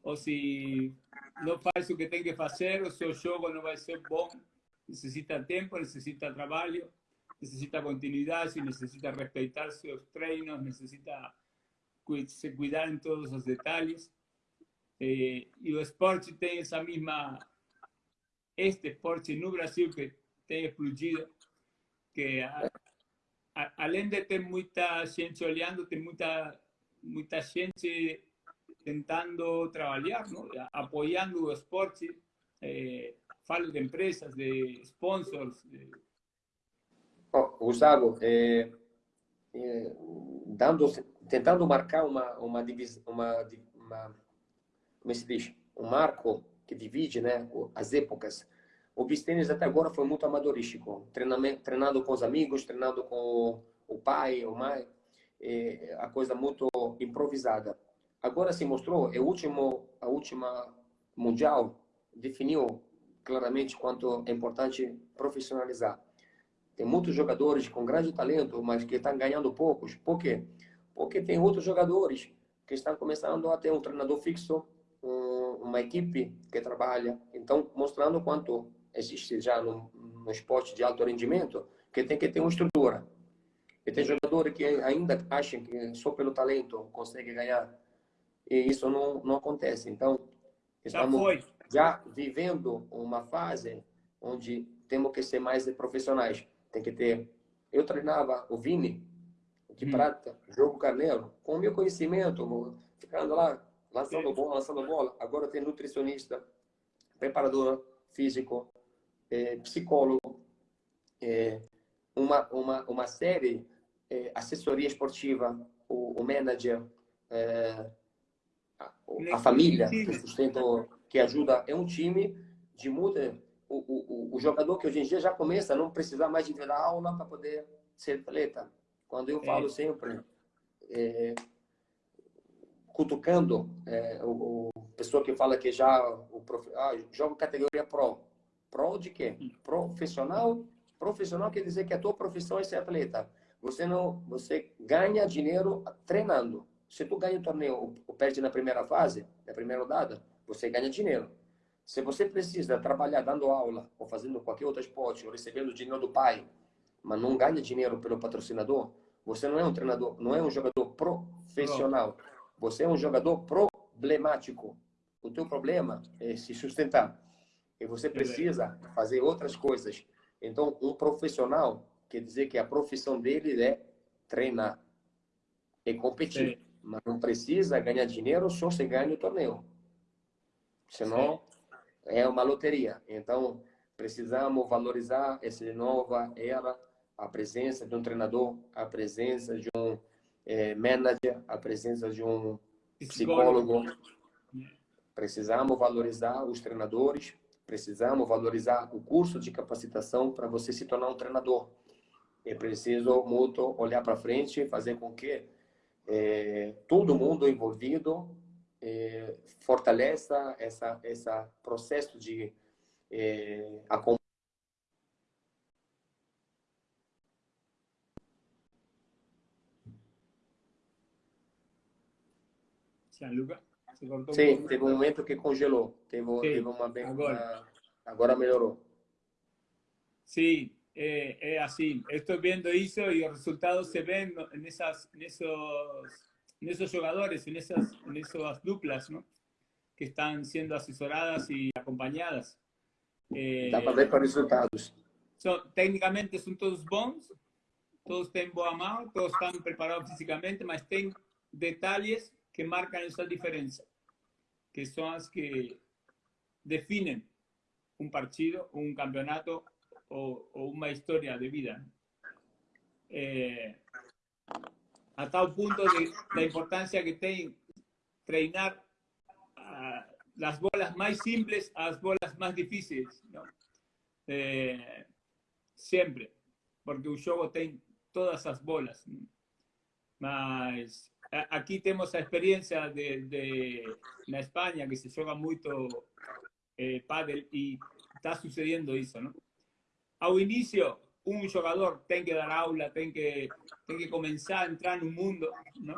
ou se não faz o que tem que fazer, o seu jogo não vai ser bom. Necessita tempo, necessita trabalho, necessita continuidade, necessita respeitar seus treinos, necessita se cuidar em todos os detalhes. Eh, e o esporte tem essa mesma este esporte no Brasil que tem explodido, que a, a, além de ter muita gente olhando, tem muita, muita gente tentando trabalhar, ¿no? apoiando o esporte. Eh, falo de empresas, de sponsors. De... Oh, Gustavo, eh, eh, dando, tentando marcar uma, uma, uma, uma, como se diz, um marco que divide né, as épocas. O Bistênis até agora foi muito amadorístico, treinamento, treinando com os amigos, treinando com o pai, o mãe, é, a coisa muito improvisada. Agora se mostrou, é último, a última mundial definiu claramente quanto é importante profissionalizar. Tem muitos jogadores com grande talento, mas que estão ganhando poucos. Por quê? Porque tem outros jogadores que estão começando a ter um treinador fixo, uma equipe que trabalha. Então, mostrando quanto existe já no, no esporte de alto rendimento, que tem que ter uma estrutura. E tem jogadores que ainda acham que só pelo talento consegue ganhar. E isso não, não acontece. Então, estamos já, já vivendo uma fase onde temos que ser mais profissionais. Tem que ter... Eu treinava o Vini, de hum. prata, jogo Carnelo, com o meu conhecimento, ficando lá, lançando bola, lançando bola. Agora tem nutricionista, preparador físico, é, psicólogo, é, uma, uma, uma série, é, assessoria esportiva, o, o manager, é, a, a, família que sustenta, que ajuda. É um time de muda. O, o, o jogador que hoje em dia já começa a não precisar mais de dar aula para poder ser atleta. Quando eu falo sempre, é, cutucando é, o, o, pessoa que fala que já o prof, ah, joga categoria pro Pro de quê? Profissional. Profissional quer dizer que a tua profissão é ser atleta. Você não, você ganha dinheiro treinando. Se tu ganha o torneio ou perde na primeira fase, na primeira rodada, você ganha dinheiro. Se você precisa trabalhar dando aula ou fazendo qualquer outro esporte ou recebendo dinheiro do pai, mas não ganha dinheiro pelo patrocinador, você não é um treinador, não é um jogador profissional. Você é um jogador problemático. O teu problema é se sustentar. E você precisa fazer outras coisas. Então, um profissional quer dizer que a profissão dele é treinar e competir. Sim. Mas não precisa ganhar dinheiro só se ganha o torneio. Senão, Sim. é uma loteria. Então, precisamos valorizar essa nova era, a presença de um treinador, a presença de um é, manager, a presença de um psicólogo. Precisamos valorizar os treinadores, Precisamos valorizar o curso de capacitação para você se tornar um treinador. É preciso muito olhar para frente e fazer com que é, todo mundo envolvido é, fortaleça essa essa processo de é, acompanhamento Gianluca? Sim, teve um momento que congelou. Teve, teve uma. Agora. agora melhorou. Sim, é, é assim. Estou vendo isso e os resultados se vêem nessas, nesses, nesses jogadores, nessas, nessas duplas, não? que estão sendo assessoradas e acompanhadas. É, Dá para ver com resultados. São, tecnicamente são todos bons, todos têm boa mão, todos estão preparados fisicamente, mas tem detalhes que marcan esa diferencia, que son las que definen un partido, un campeonato o, o una historia de vida. Eh, a tal punto de la importancia que tiene treinar las bolas más simples a las bolas más difíciles, ¿no? Eh, siempre, porque el juego tiene todas esas bolas. Aquí tenemos la experiencia de, de la España, que se juega mucho eh, pádel y está sucediendo eso, ¿no? Al inicio, un jugador tiene que dar aula, tiene que, tiene que comenzar a entrar en un mundo, ¿no?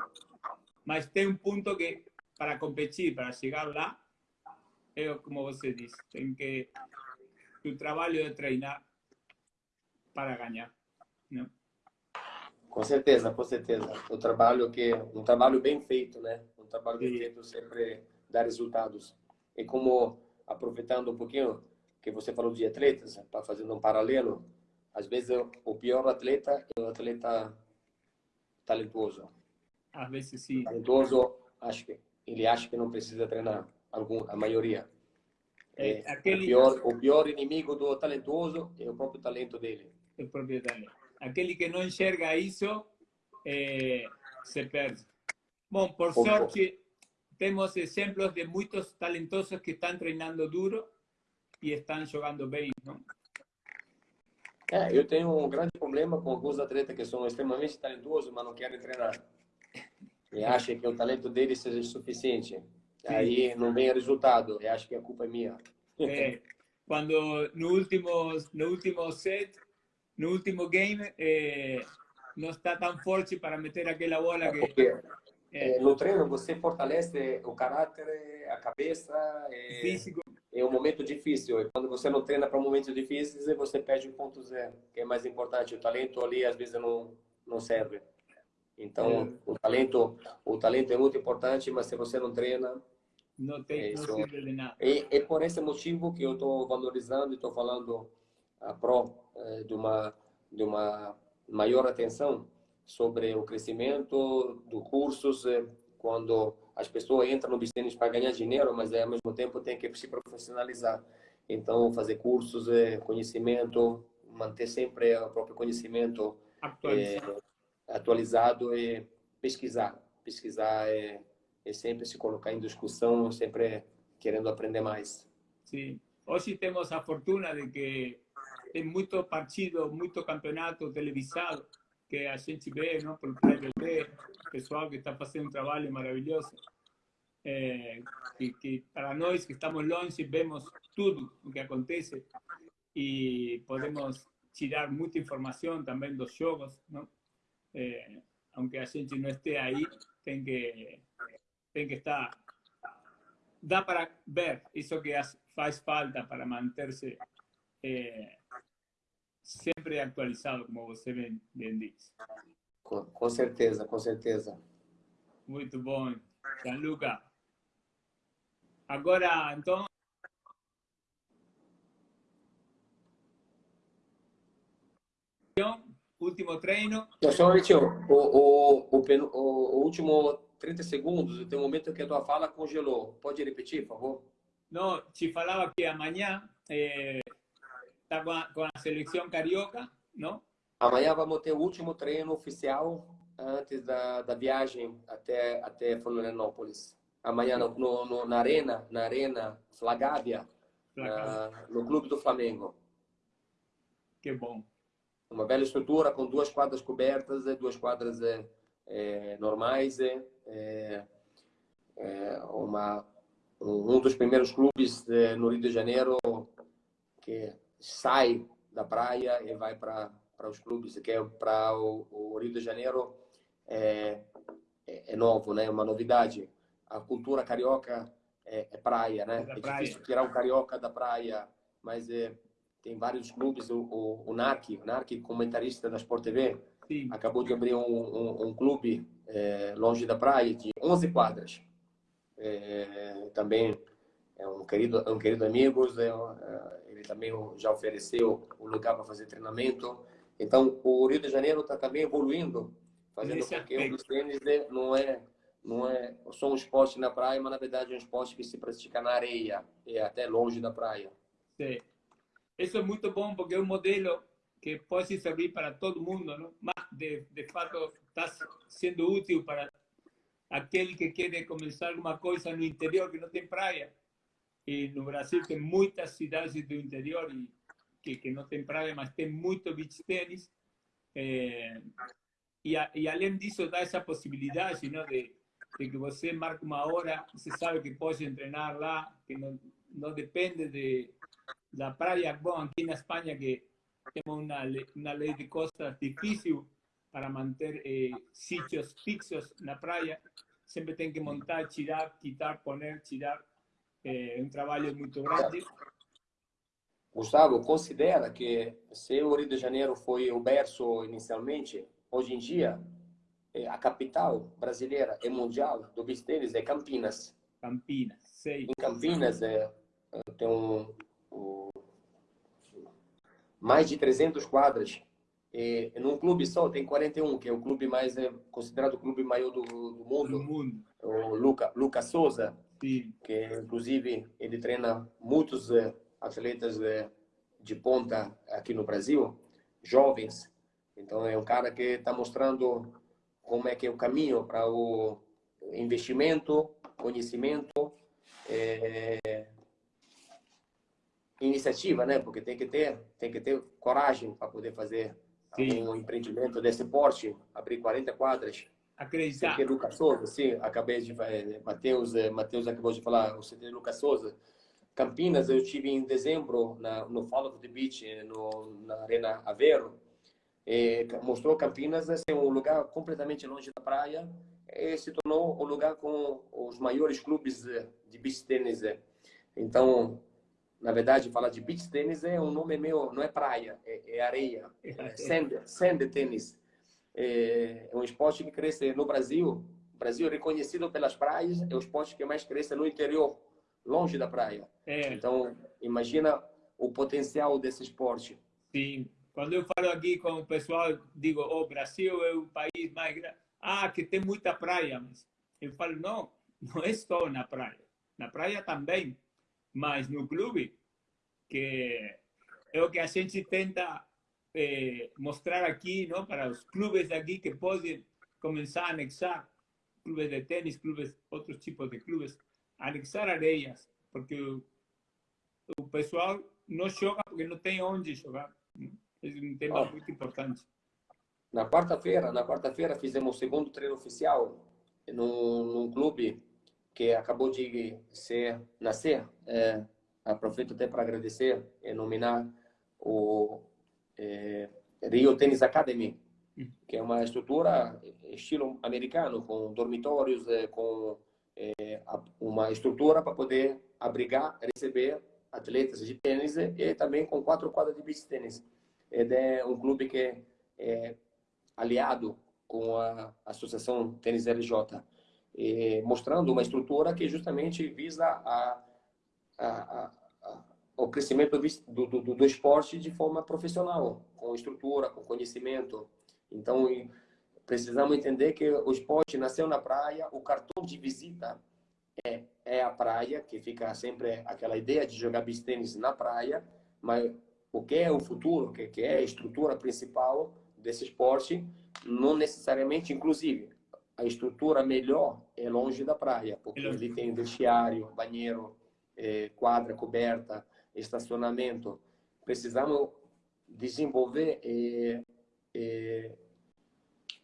Mas tem un punto que para competir, para llegar lá, é como você dice, tem que tu trabalho de treinar para ganhar, não? Com certeza, com certeza. O trabalho que um trabalho bem feito, né? Um trabalho bem feito sempre dá resultados. E como aproveitando um pouquinho que você falou de atletas, para fazendo um paralelo, às vezes o pior atleta é o atleta talentoso. Às vezes sim. Talentoso, acho que ele acha que não precisa treinar, algum, a maioria. É, é, aquele... o, pior, o pior inimigo do talentoso é o próprio talento dele. É o próprio talento. Aquele que não enxerga isso é, se perde. Bom, por sorte, temos exemplos de muitos talentosos que estão treinando duro e estão jogando bem, não? É, eu tenho um grande problema com alguns atletas que são extremamente talentosos, mas não querem treinar. E acham que o talento deles seja suficiente. Sim. Aí não vem resultado. E acho que a culpa é minha. É, quando no último, no último set, no último game, é, não está tão forte para meter aquela bola que... Porque, é, no treino você fortalece o caráter, a cabeça... É... Físico é um momento difícil. E quando você não treina para momentos difíceis, você perde o ponto zero, que é mais importante. O talento ali às vezes não não serve. Então, é. o talento, o talento é muito importante, mas se você não treina, não tem é isso. não de nada. É por esse motivo que eu estou valorizando e estou falando a pro é, de uma de uma maior atenção sobre o crescimento dos cursos quando as pessoas entram no business para ganhar dinheiro, mas ao mesmo tempo tem que se profissionalizar. Então, fazer cursos, é, conhecimento, manter sempre o próprio conhecimento atualizado, é, atualizado e pesquisar. Pesquisar é, é sempre se colocar em discussão, sempre querendo aprender mais. Sim. Hoje temos a fortuna de que tem muito partido, muito campeonato televisado que a gente vê não, por TVT, pessoal que está fazendo um trabalho maravilhoso. É, que, que, para nós que estamos longe vemos tudo o que acontece e podemos tirar muita informação também dos jogos, não? É, aunque a gente não esteja aí, tem que tem que estar dá para ver isso que faz falta para manter-se é, sempre atualizado, como você bem, bem diz. Com, com certeza, com certeza. Muito bom, Gianluca. Agora, então, último treino. Só um o, o, o, o, último 30 segundos, tem um momento que a tua fala congelou. Pode repetir, por favor? Não, te falava que amanhã eh, está com a, com a seleção carioca, não? Amanhã vamos ter o último treino oficial antes da, da viagem até até Florianópolis. Amanhã no, no, no, na arena, na arena Flagávia, na, no clube do Flamengo. Que bom. Uma bela estrutura com duas quadras cobertas, duas quadras é, é, normais, é, é, uma um dos primeiros clubes no Rio de Janeiro que sai da praia e vai para os clubes, que é para o, o, Rio de Janeiro é, é, é, novo, né? Uma novidade. A cultura carioca é, é praia, né? É, praia. difícil tirar o carioca da praia, mas é, tem vários clubes. O, o, o NARC, NARC, comentarista da Sport TV, Sim. acabou de abrir um, um, um clube é, longe da praia de 11 quadras. É, também é um querido, é um querido amigo, é, é, ele também já ofereceu um lugar para fazer treinamento. Então, o Rio de Janeiro está também evoluindo, fazendo com que o tênis não é não é só um esporte na praia, mas na verdade é um esporte que se pratica na areia e até longe da praia. Sim. Isso é muito bom porque o modelo que pode servir para todo mundo, não? mas de, de fato está sendo útil para aquele que quer começar uma coisa no interior que não tem praia. E no Brasil tem muitas cidades do interior que, que não tem praia, mas tem muito beach tênis. É, e, a, e além disso, dá essa possibilidade não, de, de que você marca uma hora, você sabe que pode treinar lá, que não, não depende de, da praia. Bom, aqui na Espanha que temos uma, uma lei de costas difícil para manter eh, sitios fixos na praia. Sempre tem que montar, tirar, quitar, poner, tirar. É um trabalho muito grande. Gustavo, considera que se o Rio de Janeiro foi o berço inicialmente, hoje em dia é, a capital brasileira e mundial do beach tênis é Campinas. Campinas, sei. Em Campinas é, tem um, um, mais de 300 quadras. E, num clube só tem 41, que é o clube mais é considerado o clube maior do, do mundo. Do mundo. O Luca, Luca Souza, Sim. que inclusive ele treina muitos é, atletas é, de ponta aqui no Brasil, jovens. Então é um cara que está mostrando como é que é o caminho para o investimento, conhecimento, é, iniciativa, né? Porque tem que ter, tem que ter coragem para poder fazer sim. um empreendimento desse porte, abrir 40 quadras. Acreditar. CT Lucas Souza, sim, acabei de é, Matheus, Matheus acabou de falar, o CT Lucas Souza. Campinas, eu tive em dezembro na, no Fall of the Beach, no, na Arena Aveiro. E mostrou Campinas ser um lugar completamente longe da praia e se tornou o um lugar com os maiores clubes de beach tênis. Então, na verdade, falar de beach tênis é um nome meu, não é praia, é, é areia, é sand, sand tênis. É, é um esporte que cresce no Brasil. O Brasil é reconhecido pelas praias, é o esporte que mais cresce no interior longe da praia. É. Então, imagina o potencial desse esporte. Sim. Quando eu falo aqui com o pessoal, digo, o oh, Brasil é o país mais grande. Ah, que tem muita praia. Mas eu falo, não, não é só na praia. Na praia também, mas no clube, que é o que a gente tenta eh, mostrar aqui, não, para os clubes daqui que podem começar a anexar clubes de tênis, clubes, outros tipos de clubes, anexar areias, porque o, o pessoal não joga porque não tem onde jogar. É um tema oh. muito importante. Na quarta-feira, na quarta-feira fizemos o segundo treino oficial num, num clube que acabou de ser nascer. É, aproveito até para agradecer e nominar o é, Rio Tennis Academy, hum. que é uma estrutura estilo americano, com dormitórios, é, com é, uma estrutura para poder abrigar, receber atletas de tênis e também com quatro quadras de beach tênis. É um clube que é aliado com a Associação Tênis LJ, mostrando uma estrutura que justamente visa a, a, a, o crescimento do, do, do, esporte de forma profissional, com estrutura, com conhecimento. Então, precisamos entender que o esporte nasceu na praia, o cartão de visita é, é a praia, que fica sempre aquela ideia de jogar beach tênis na praia, mas o que é o futuro, o que é a estrutura principal desse esporte, não necessariamente, inclusive, a estrutura melhor é longe da praia, porque ele tem vestiário, banheiro, é, quadra coberta, estacionamento. Precisamos desenvolver é, é,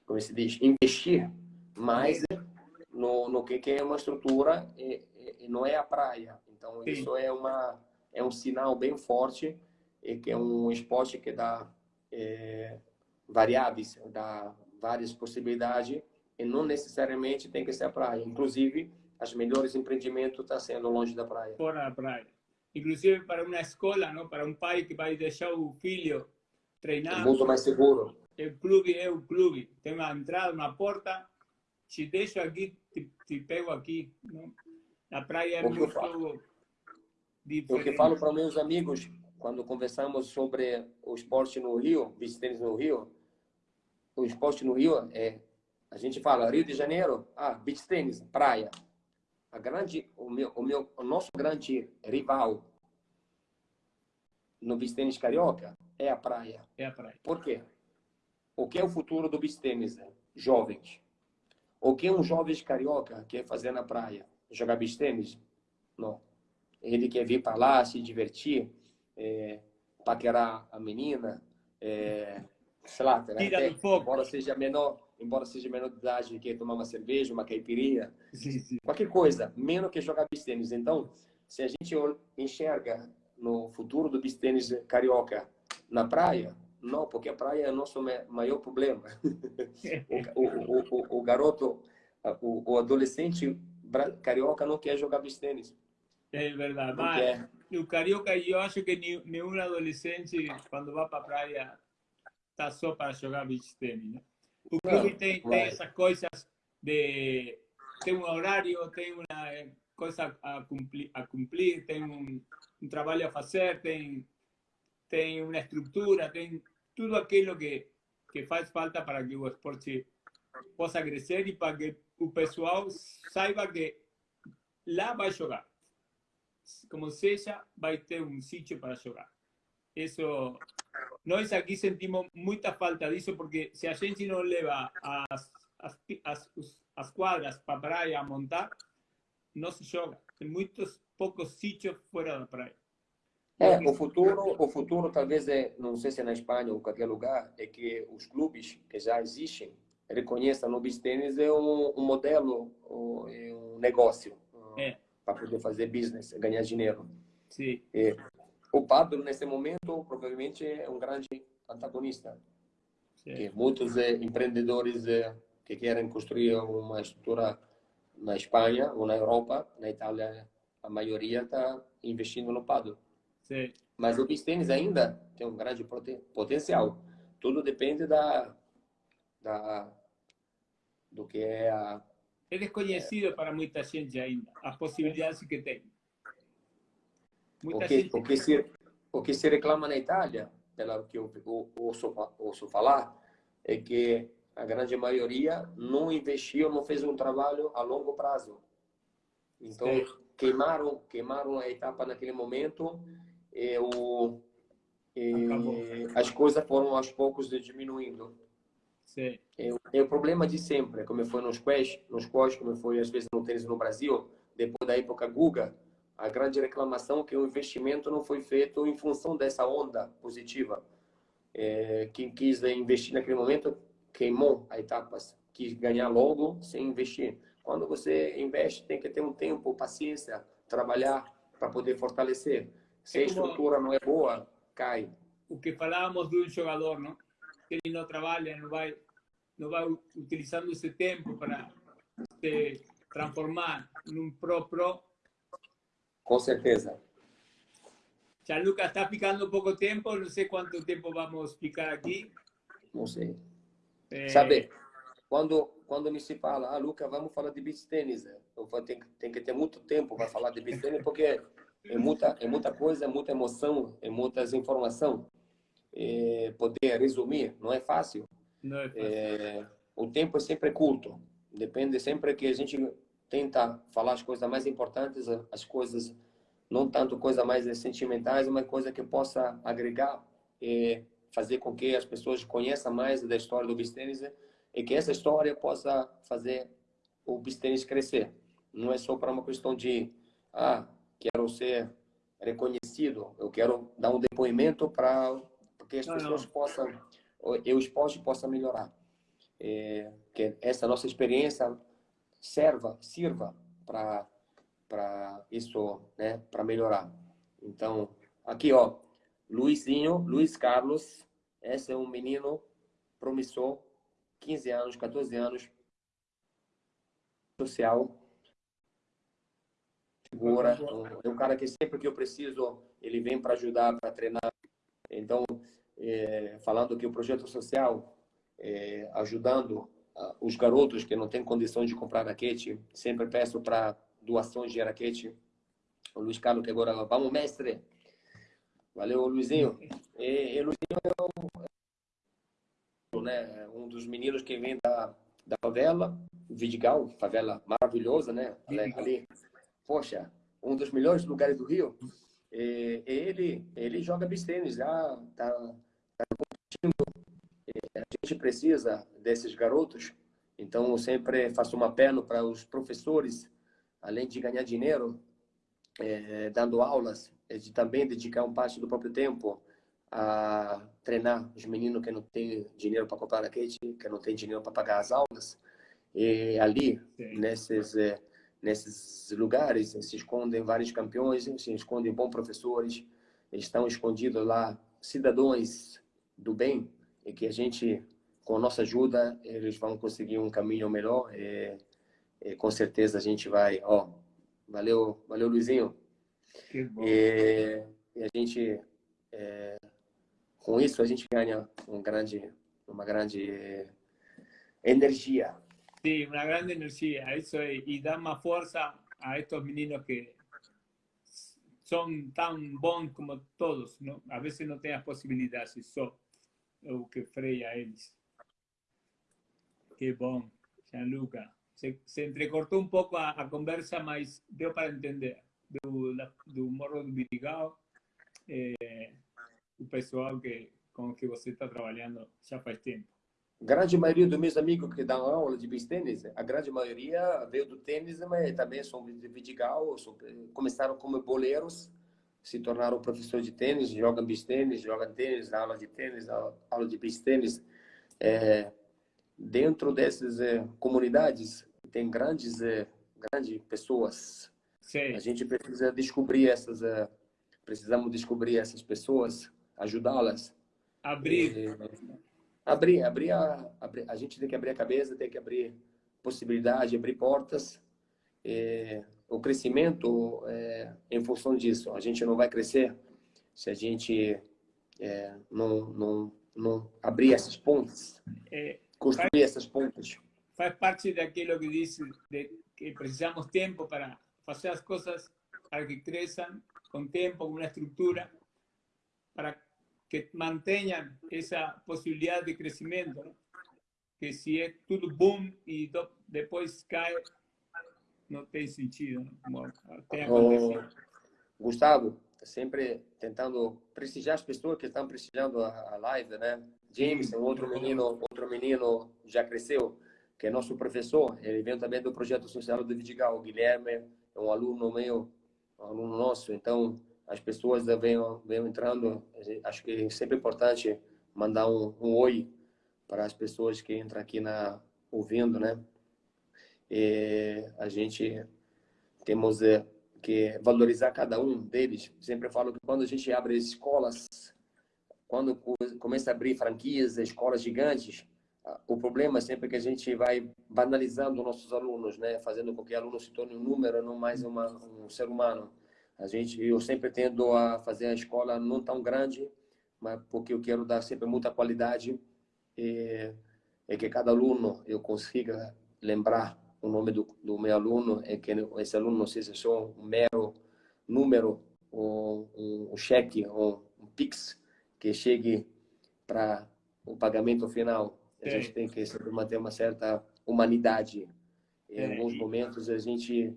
como se diz, investir mais no, no que, que é uma estrutura e, e, não é a praia. Então, Sim. isso é, uma, é um sinal bem forte e que é um esporte que dá é, variáveis, dá várias possibilidades e não necessariamente tem que ser a praia. Inclusive, os melhores empreendimentos estão tá sendo longe da praia. Fora da praia. Inclusive para uma escola, não? para um pai que vai deixar o filho treinar. É muito mais seguro o clube é o clube. Tem uma entrada, uma porta. Te deixo aqui, te, te pego aqui. Não? A praia é muito falo, diferente. O que falo para meus amigos quando conversamos sobre o esporte no Rio, beach tênis no Rio, o esporte no Rio é a gente fala Rio de Janeiro, ah, beach tênis, praia. A grande, o meu, o meu, o nosso grande rival no beach tênis carioca é a praia. É a praia. Por quê? O que é o futuro do beach tênis? Jovens. O que um jovem carioca quer fazer na praia? Jogar beach tênis? Não. Ele quer vir para lá, se divertir, é, paquerar a menina, é, sei lá, né? Tira do fogo. embora seja menor, embora seja menor de idade, quer tomar uma cerveja, uma caipirinha, sim, sim. qualquer coisa, menos que jogar beach tênis. Então, se a gente enxerga no futuro do beach tênis carioca na praia, não, porque a praia é o nosso maior problema. o, o, o, o, garoto, o, adolescente carioca não quer jogar beach tênis. É verdade. Mas o carioca, eu acho que nenhum adolescente, quando vai para a praia, está só para jogar beach tênis. Né? O clube tem, tem essas coisas de... Tem um horário, tem uma coisa a cumprir, a cumprir tem um, um trabalho a fazer, tem, tem uma estrutura, tem tudo aquilo que, que faz falta para que o esporte possa crescer e para que o pessoal saiba que lá vai jogar. Como seja, vai ter um sítio para jogar. Isso, nós aqui sentimos muita falta disso, porque se a gente não leva as, as, as, as quadras para a praia a montar, não se joga. Tem muitos poucos sítios fora da praia. É, o futuro, o futuro talvez é, não sei se é na Espanha ou qualquer lugar, é que os clubes que já existem reconheçam no beach tênis é um, um modelo, um, é um negócio é. para poder fazer business, ganhar dinheiro. Sim. É, o Pablo nesse momento provavelmente é um grande antagonista. Que muitos empreendedores que querem construir uma estrutura na Espanha ou na Europa, na Itália, a maioria está investindo no Pablo. Sim. Mas o beach ainda tem um grande potencial. Tudo depende da, da do que é a é desconhecido é, para muita gente ainda as possibilidades que tem. Muita o que, gente... o que se o que se reclama na Itália, pelo que eu ouço, ouço falar, é que a grande maioria não investiu, não fez um trabalho a longo prazo. Então, queimaram, queimaram a etapa naquele momento e, o, e as coisas foram aos poucos diminuindo. Sim. É, é, o problema de sempre, como foi nos squash, nos squash, como foi às vezes no tênis no Brasil, depois da época Guga, a grande reclamação é que o investimento não foi feito em função dessa onda positiva. É, quem quis investir naquele momento queimou as etapas, quis ganhar logo sem investir. Quando você investe, tem que ter um tempo, paciência, trabalhar para poder fortalecer. Se a estrutura não é boa, cai. O que falávamos de um jogador, não? Que ele não trabalha, não vai, não vai utilizando esse tempo para se transformar num pro-pro. Com certeza. Gianluca, está ficando pouco tempo, não sei quanto tempo vamos ficar aqui. Não sei. É... Sabe, quando, quando me se fala, ah, Luca, vamos falar de beach tênis, eu falo, tem, tem que ter muito tempo para falar de beach tênis, porque é muita, é muita coisa, é muita emoção, é muitas informação. É, poder resumir não é fácil. Não é fácil. É, o tempo é sempre curto. Depende sempre que a gente tenta falar as coisas mais importantes, as coisas não tanto coisas mais sentimentais, mas coisa que possa agregar e fazer com que as pessoas conheçam mais da história do beach e que essa história possa fazer o beach crescer. Não é só para uma questão de ah, quero ser reconhecido, eu quero dar um depoimento para que as não, pessoas não. possam, o esporte possa melhorar. É, que essa nossa experiência serva, sirva para para isso, né, para melhorar. Então, aqui ó, Luizinho, Luiz Carlos, esse é um menino promissor, 15 anos, 14 anos, social, figura, é um cara que sempre que eu preciso, ele vem para ajudar, para treinar. Então, é, falando que o projeto social, é, ajudando os garotos que não têm condições de comprar raquete, sempre peço para doações de raquete. O Luiz Carlos que agora, vamos mestre. Valeu, Luizinho. E, e Luizinho é um, né, um dos meninos que vem da, da favela, Vidigal, favela maravilhosa, né? Ali, ali poxa, um dos melhores lugares do Rio. E, ele, ele joga beach já tá. A gente precisa desses garotos, então eu sempre faço um apelo para os professores, além de ganhar dinheiro, é, dando aulas, é de também dedicar um parte do próprio tempo a treinar os meninos que não têm dinheiro para comprar raquete, que não têm dinheiro para pagar as aulas. E ali, nesses, é, nesses lugares, se escondem vários campeões, se escondem bons professores, estão escondidos lá cidadãos do bem e que a gente, com a nossa ajuda, eles vão conseguir um caminho melhor e, e com certeza a gente vai, ó, valeu, valeu Luizinho. E, e, a gente, é, com isso, a gente ganha um grande, uma grande energia. Sí, una gran energía, eso es, y da más fuerza a estos meninos que son tan bons como todos, ¿no? A veces no tengas posibilidades, só o que freia eles. Que bom, Gianluca. Se, se entrecortou um pouco a, a, conversa, mas deu para entender do, do Morro do Vidigal, é, o pessoal que, com que você está trabalhando já faz tempo grande maioria dos meus amigos que dão aula de beach tênis, a grande maioria veio do tênis, mas também são de Vidigal, começaram como boleiros, se tornaram professores de tênis, jogam beach tênis, jogam tênis, aula de tênis, aula de beach tênis. É, dentro dessas é, comunidades tem grandes, é, grandes pessoas. Sim. A gente precisa descobrir essas, é, precisamos descobrir essas pessoas, ajudá-las. Abrir. É, abrir, abrir a, abrir, a gente tem que abrir a cabeça, tem que abrir possibilidade, abrir portas. É, o crescimento é em função disso. A gente não vai crescer se a gente é, não, não, não abrir essas pontes, é, construir faz, essas pontes. Faz parte daquilo que disse de que precisamos tempo para fazer as coisas para que cresçam com tempo, com uma estrutura, para que mantengan esa posibilidad de crecimiento, ¿no? que si es todo boom y después cae, não tem sentido. Como tem oh, Gustavo, sempre tentando prestigiar as pessoas que estão prestigiando a, a live, né? James, um outro menino, outro menino já cresceu, que é nosso professor. Ele vem também do projeto social do Vidigal. O Guilherme é um aluno meu, um aluno nosso. Então, as pessoas venham, venham entrando. Acho que é sempre importante mandar um, um oi para as pessoas que entram aqui na ouvindo, né? E a gente temos é, que valorizar cada um deles. Sempre falo que quando a gente abre escolas, quando começa a abrir franquias, escolas gigantes, o problema é sempre que a gente vai banalizando nossos alunos, né? Fazendo com que o aluno se torne um número, não mais uma, um ser humano. A gente, eu sempre tendo a fazer a escola não tão grande, mas porque eu quero dar sempre muita qualidade e, e que cada aluno eu consiga lembrar o nome do, do meu aluno e que esse aluno não seja só um mero número ou um, um cheque ou um pix que chegue para o pagamento final. A gente tem que sempre manter uma certa humanidade. Em é, alguns momentos a gente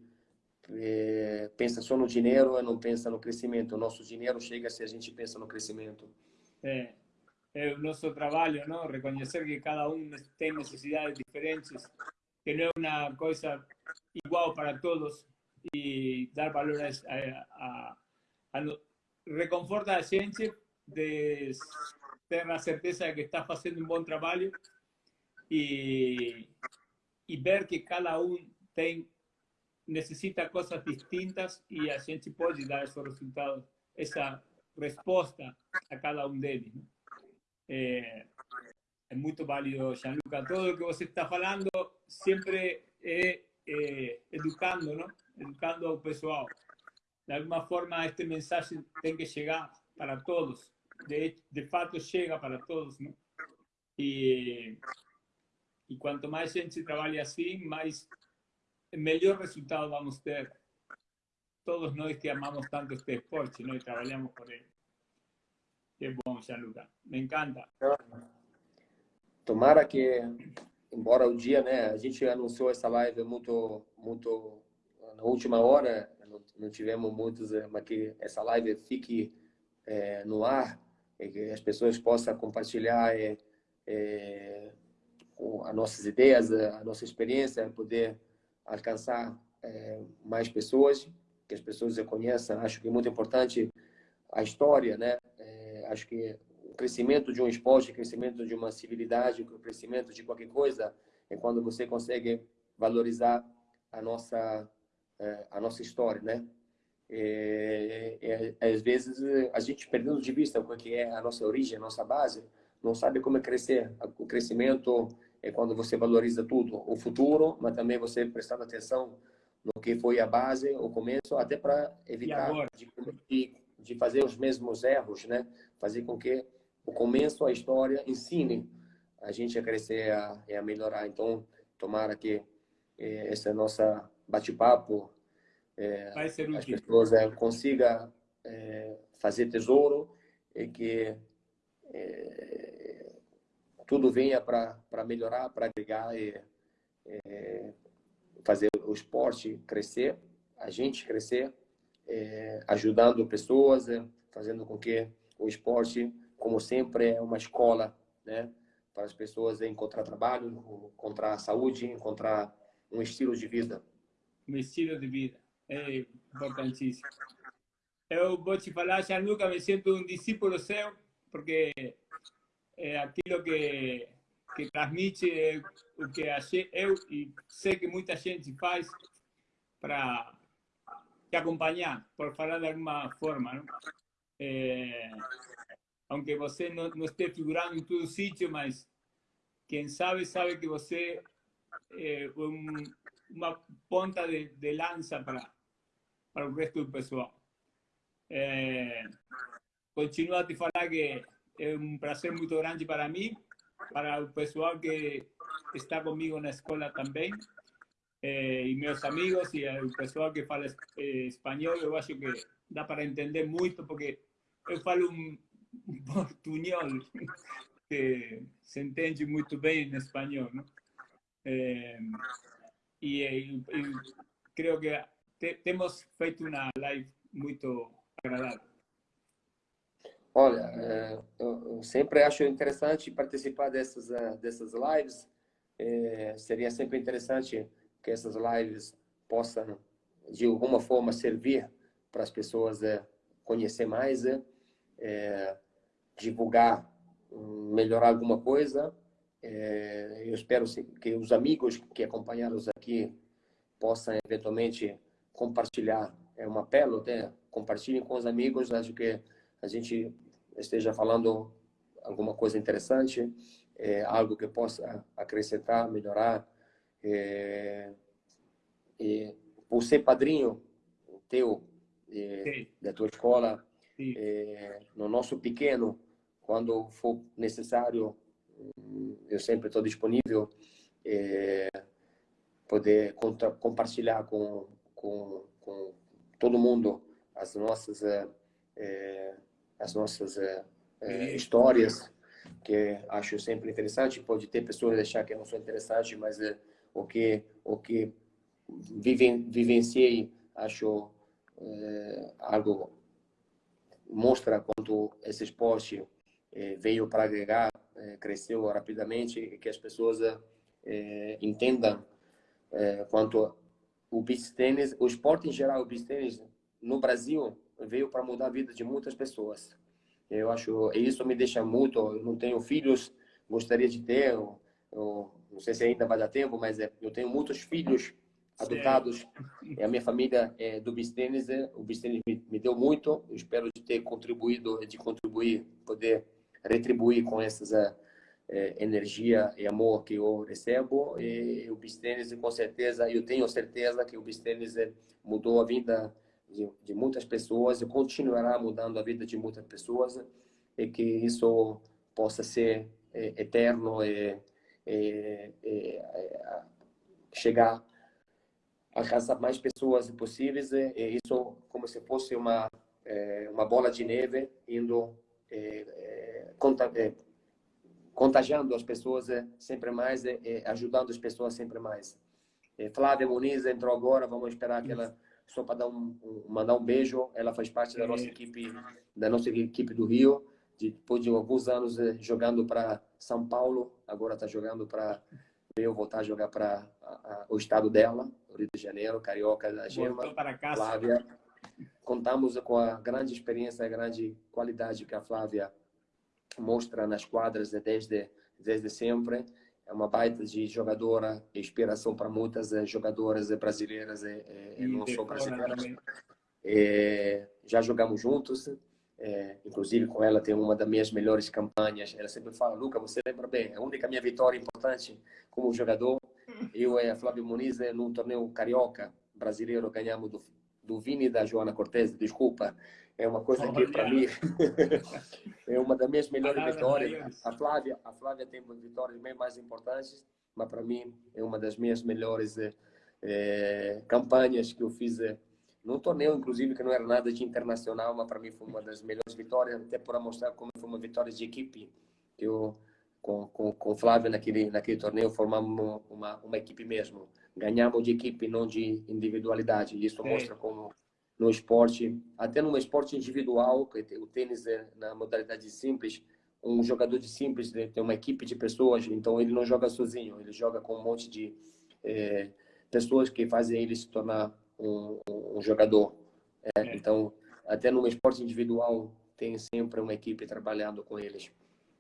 é, pensa só no dinheiro e não pensa no crescimento. O nosso dinheiro chega se a gente pensa no crescimento. É, é o nosso trabalho, não? Reconhecer que cada um tem necessidades diferentes, que não é uma coisa igual para todos e dar valor a, reconforta a gente de ter a certeza de que está fazendo um bom trabalho e, e ver que cada tem necesita cosas distintas y a gente pode dar esos resultados, esa respuesta a cada uno de ellos. Eh, es muy válido, Gianluca. Todo lo que vos está hablando siempre es eh, educando, ¿no? Educando al pessoal. De alguna forma, este mensaje tiene que llegar para todos. De, de fato, llega para todos, ¿no? Y, y cuanto más gente trabaja así, más melhor resultado vamos a ter. Todos nós que amamos tanto este esporte, nós trabalhamos por ele. Que bom, Gianluca. Me encanta. Tomara que, embora o dia, né, a gente anunciou essa live muito, muito na última hora, não tivemos muitos, mas que essa live fique é, no ar e que as pessoas possam compartilhar é, é, as nossas ideias, a nossa experiência, poder alcançar é, mais pessoas, que as pessoas conheçam. Acho que é muito importante a história, né? É, acho que crescimento de um esporte, crescimento de uma civilidade, o crescimento de qualquer coisa é quando você consegue valorizar a nossa é, a nossa história, né? É, é, é, às vezes a gente perdendo de vista o que é a nossa origem, a nossa base, não sabe como é crescer. O crescimento é quando você valoriza tudo, o futuro, mas também você prestando atenção no que foi a base, o começo, até para evitar de, de, fazer os mesmos erros, né? Fazer com que o começo, a história ensine a gente a crescer a, e a melhorar. Então, tomara que eh, essa nossa bate-papo é, as pessoas é, consigam é, fazer tesouro e que é, tudo venha para melhorar, para agregar e é, fazer o esporte crescer, a gente crescer, é, ajudando pessoas, fazendo com que o esporte, como sempre, é uma escola, né? Para as pessoas encontrar trabalho, encontrar saúde, encontrar um estilo de vida. Um estilo de vida é importantíssimo. Eu vou te falar, Gianluca, me sinto um discípulo seu, porque é aquilo que, que transmite é o que eu e sei que muita gente faz para te acompanhar, por falar de alguma forma. Não? É, aunque você não, não figurando em todo sítio, mas quem sabe, sabe que você é um, uma ponta de, de para para o resto do pessoal. É, a te falar que é um prazer muito grande para mim, para o pessoal que está comigo na escola também, é, e meus amigos e o pessoal que fala é, espanhol, eu acho que dá para entender muito, porque eu falo um, um portunhol que se entende muito bem em espanhol, não? É, e, e, e creio que te, temos feito uma live muito agradável. Olha, é, eu sempre acho interessante participar dessas, é, dessas lives. É, seria sempre interessante que essas lives possam, de alguma forma, servir para as pessoas é, conhecer mais, é, é divulgar, melhorar alguma coisa. É, eu espero que os amigos que acompanharam aqui possam, eventualmente, compartilhar. É um apelo, né? Compartilhem com os amigos. Acho que a gente esteja falando alguma coisa interessante, é, algo que possa acrescentar, melhorar. É, e por ser padrinho teu, é, da tua escola, é, no nosso pequeno, quando for necessário, eu sempre estou disponível é, poder compartilhar com com, com todo mundo as nossas é, é, as nossas é, histórias que acho sempre interessante. Pode ter pessoas achar que não são interessantes mas o que o que viven, vivenciei acho algo mostra quanto esse esporte veio para agregar cresceu rapidamente e que as pessoas entendam quanto o beach tennis, o esporte em geral, o beach tennis no Brasil veio para mudar a vida de muitas pessoas. Eu acho, isso me deixa muito, eu não tenho filhos, gostaria de ter, eu, eu não sei se ainda vai dar tempo, mas é, eu tenho muitos filhos adotados. É, a minha família é do é, o tennis me, me deu muito, eu espero de ter contribuído, de contribuir, poder retribuir com essas é, é, energia e amor que eu recebo. E o Bistênis com certeza eu tenho certeza que o Bistênis mudou a vida de, de, muitas pessoas e continuará mudando a vida de muitas pessoas e que isso possa ser é, eterno e, e, e, chegar alcançar mais pessoas possíveis e isso como se fosse uma uma bola de neve indo é, é, contagiando as pessoas é, sempre mais e, ajudando as pessoas sempre mais. É, Flávia Muniz entrou agora, vamos esperar que ela só para dar um, um, mandar um beijo. Ela faz parte da nossa equipe, da nossa equipe do Rio. Depois de alguns anos jogando para São Paulo, agora está jogando para eu voltar a jogar para o estado dela, Rio de Janeiro, Carioca da Gema, Flávia. Contamos com a grande experiência, a grande qualidade que a Flávia mostra nas quadras desde desde sempre é uma baita de jogadora, inspiração para muitas é, jogadoras brasileiras e, e, e não só brasileiras. É, já jogamos juntos, é, inclusive com ela tem uma das minhas melhores campanhas. Ela sempre fala, Luca, você lembra bem, a única minha vitória importante como jogador, eu e a Flávio Muniz no torneio carioca brasileiro ganhamos do, do Vini e da Joana Cortez, desculpa, é uma coisa que para mim é uma das minhas melhores vitórias. A Flávia, a Flávia tem vitórias bem mais importantes, mas para mim é uma das minhas melhores é, campanhas que eu fiz é, num torneio, inclusive, que não era nada de internacional, mas para mim foi uma das melhores vitórias, até para mostrar como foi uma vitória de equipe que eu com com, com Flávia naquele naquele torneio formamos uma uma equipe mesmo ganhamos de equipe não de individualidade e isso é. mostra como no esporte, até num esporte individual, o tênis é na modalidade simples, um jogador de simples né, tem uma equipe de pessoas, então ele não joga sozinho, ele joga com um monte de é, pessoas que fazem ele se tornar um, um jogador. É, é. Então, até num esporte individual, tem sempre uma equipe trabalhando com eles.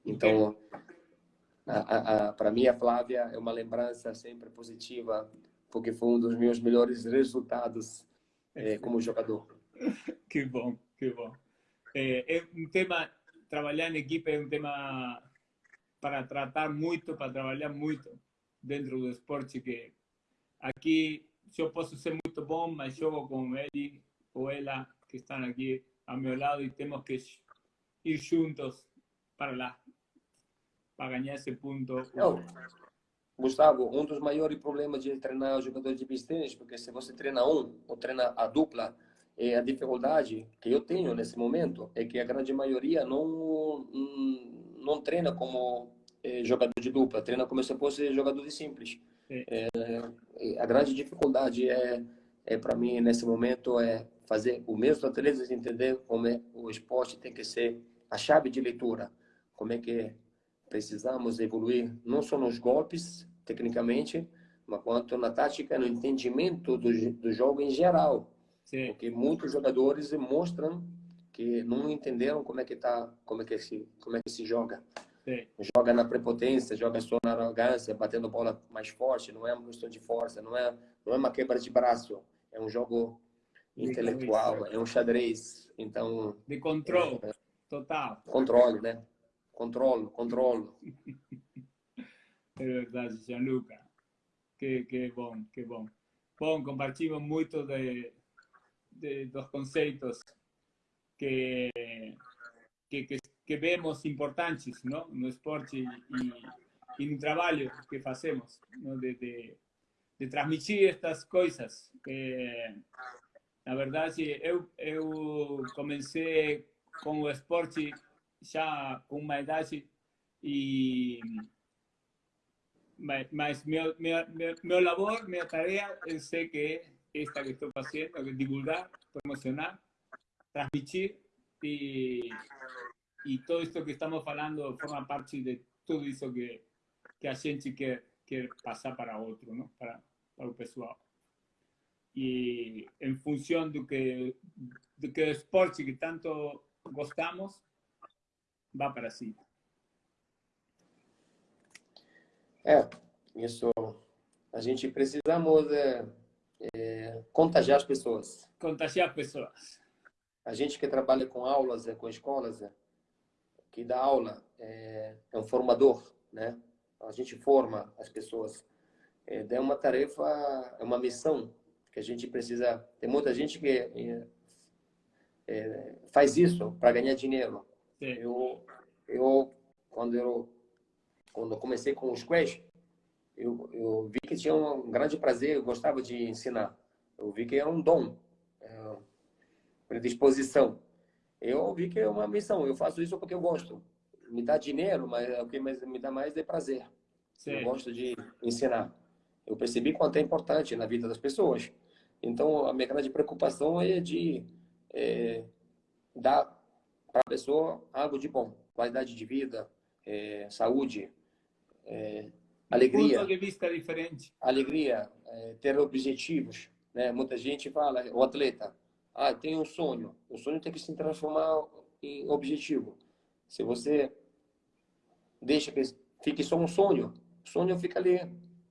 Então, para mim, a Flávia é uma lembrança sempre positiva, porque foi um dos meus melhores resultados é, como jogador. Que bom, que bom. É, é, um tema, trabalhar em equipe é um tema para tratar muito, para trabalhar muito dentro do esporte, que aqui eu posso ser muito bom, mas jogo com ele ou ela que estão aqui ao meu lado e temos que ir juntos para lá, para ganhar esse ponto. Não. Gustavo, um dos maiores problemas de treinar jogador de beach porque se você treina um ou treina a dupla, é a dificuldade que eu tenho nesse momento é que a grande maioria não não treina como é, jogador de dupla, treina como se fosse jogador de simples. É, a grande dificuldade é, é para mim nesse momento é fazer o mesmo atletas entender como é, o esporte tem que ser a chave de leitura, como é que precisamos evoluir não só nos golpes, tecnicamente, mas quanto na tática, no entendimento do, do jogo em geral. Sim. Porque muitos jogadores mostram que não entenderam como é que tá, como é que se, como é que se joga. Sim. Joga na prepotência, joga só na arrogância, batendo bola mais forte, não é uma questão de força, não é, não é uma quebra de braço, é um jogo intelectual, é um xadrez. Então, de controle é, total. Controle, né? Controlo, controlo. É verdade, Gianluca. Que, que bom, que bom. Bom, compartimos muito de, de, dos conceitos que, que, que, que vemos importantes ¿no? no esporte e, e no trabalho que fazemos, ¿no? de, de, de transmitir estas coisas. Na verdade, eu, eu comecei com o esporte já com uma idade e mas, meu labor, minha tarefa, eu sei que esta que estou fazendo, é divulgar, promocionar, transmitir e, e tudo isso que estamos falando forma parte de tudo isso que, que a gente quer, quer passar para outro, não? Para, para o pessoal. E em função do que, do que esporte que tanto gostamos, vá para cima. É, isso. A gente precisamos é, é, contagiar as pessoas. Contagiar as pessoas. A gente que trabalha com aulas, é, com escolas, é, que dá aula, é, é, um formador, né? A gente forma as pessoas. É, é uma tarefa, é uma missão que a gente precisa. Tem muita gente que é, faz isso para ganhar dinheiro. Sim. Eu eu quando eu quando eu comecei com o squash, eu, eu vi que tinha um grande prazer, eu gostava de ensinar. Eu vi que era um dom, é, predisposição. Eu vi que é uma missão, eu faço isso porque eu gosto. Me dá dinheiro, mas o que me dá mais é prazer. Sim. Eu gosto de ensinar. Eu percebi quanto é importante na vida das pessoas. Então, a minha grande preocupação é de é, dar para a pessoa algo de bom, qualidade de vida, é, saúde, é, alegria. Ponto de vista diferente. Alegria, é, ter objetivos. Né? Muita gente fala, o atleta, ah, tem um sonho. O sonho tem que se transformar em objetivo. Se você deixa que fique só um sonho, o sonho fica ali.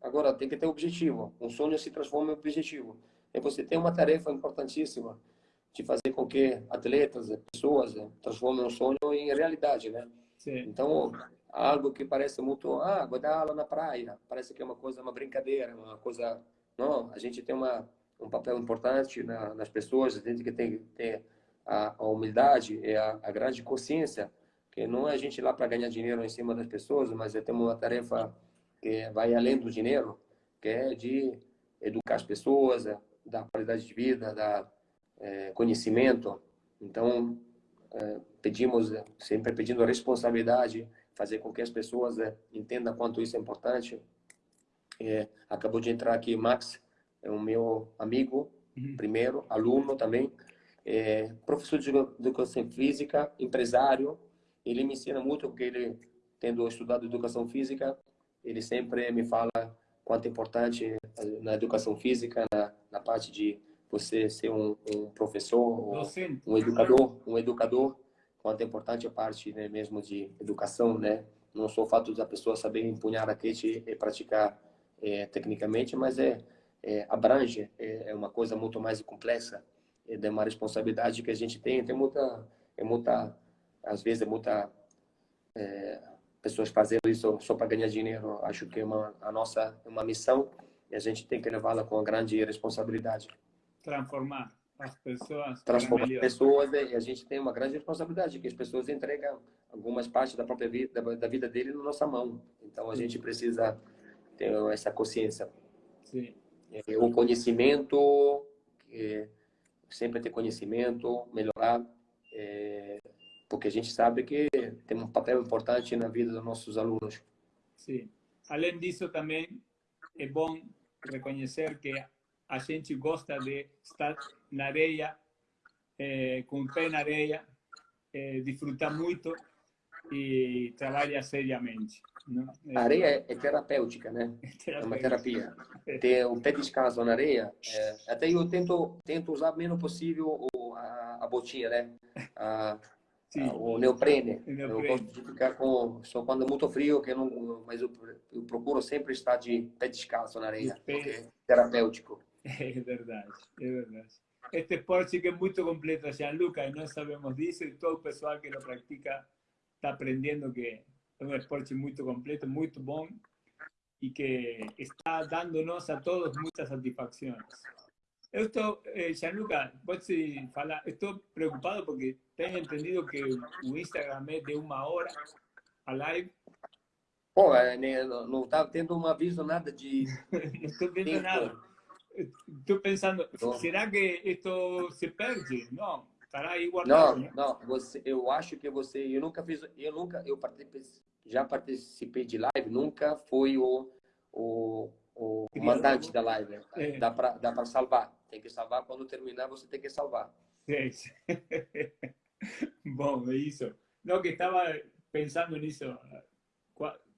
Agora tem que ter objetivo. Um sonho se transforma em objetivo. E você tem uma tarefa importantíssima de fazer com que atletas, pessoas transformem um sonho em realidade, né? Sim. Então, algo que parece muito, ah, vou dar aula na praia, parece que é uma coisa, uma brincadeira, uma coisa, não, a gente tem uma um papel importante na, nas pessoas, a gente que tem que ter a, a humildade e a, a, grande consciência que não é a gente lá para ganhar dinheiro em cima das pessoas, mas é ter uma tarefa que vai além do dinheiro, que é de educar as pessoas, é, dar qualidade de vida, dar é, conhecimento. Então, é, pedimos, é, sempre pedindo responsabilidade, fazer com que as pessoas é, entendam quanto isso é importante. Acabou de entrar aqui Max, é o meu amigo, uhum. primeiro, aluno também, professor de educação física, empresário. Ele me ensina muito, porque ele, tendo estudado educação física, ele sempre me fala quanto é importante na educação física, na, na parte de você ser um, um professor, um, um, educador, um educador, quanto é importante a parte né, mesmo de educação, né? Não só o fato da pessoa saber empunhar a raquete e praticar é, tecnicamente, mas é, é abrange, é, é, uma coisa muito mais complexa, é uma responsabilidade que a gente tem, tem muita, é muita, às vezes é muita é, pessoas fazendo isso só para ganhar dinheiro. Acho que é uma a nossa é uma missão e a gente tem que levá-la com grande responsabilidade transformar as pessoas. Transformar as pessoas e a gente tem uma grande responsabilidade, que as pessoas entregam algumas partes da própria vida, da vida dele na nossa mão. Então a gente precisa ter essa consciência. Sim. O conhecimento, sempre ter conhecimento, melhorar, é, porque a gente sabe que tem um papel importante na vida dos nossos alunos. Sim. Além disso, também é bom reconhecer que a gente gosta de estar na areia, eh, com o pé na areia, eh, desfrutar muito e trabalha seriamente. Não? A areia é terapêutica, né? É, é uma terapia. Ter o pé descalço na areia, é, até eu tento, tento usar o menos possível a, a botinha, né? A, o neoprene. Eu gosto de ficar com. Só quando é muito frio, que eu não, mas eu, eu procuro sempre estar de pé descalço na areia, porque é terapêutico. É verdade, é verdade. Este esporte que é muito completo, Gianluca, e nós sabemos disso, e todo o pessoal que lo pratica está aprendendo que é um esporte muito completo, muito bom, e que está dando-nos a todos muitas satisfações. Eu estou, eh, Gianluca, pode falar, estou preocupado porque tenho entendido que o Instagram é de uma hora a live. Pô, né, não está tendo um aviso nada de. não estou vendo nada. Estou pensando, será que isto se perde? Não, estará aí guardado. Não, não, você, eu acho que você, eu nunca fiz, eu nunca, eu participei, já participei de live, nunca fui o, o, o mandante da live. É. Dá para dá para salvar, tem que salvar, quando terminar você tem que salvar. É. Bom, é isso. Não, que estava pensando nisso.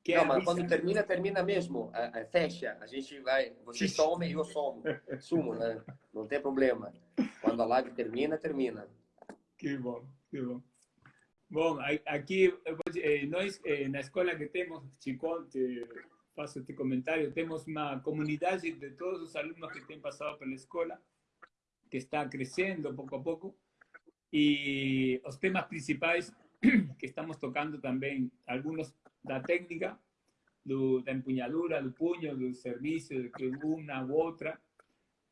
Que não, mas quando termina, termina mesmo. É, é, fecha. A gente vai. Você some e eu somo. Sumo, né? Não tem problema. Quando a live termina, termina. Que bom, que bom. Bom, aqui eh, nós eh, na escola que temos, Chicón, te faço este comentário, temos uma comunidade de todos os alunos que têm passado pela escola, que está crescendo pouco a pouco, e os temas principais que estamos tocando também, alguns da técnica, do, da empunhadura, do punho, do serviço, de que uma ou outra,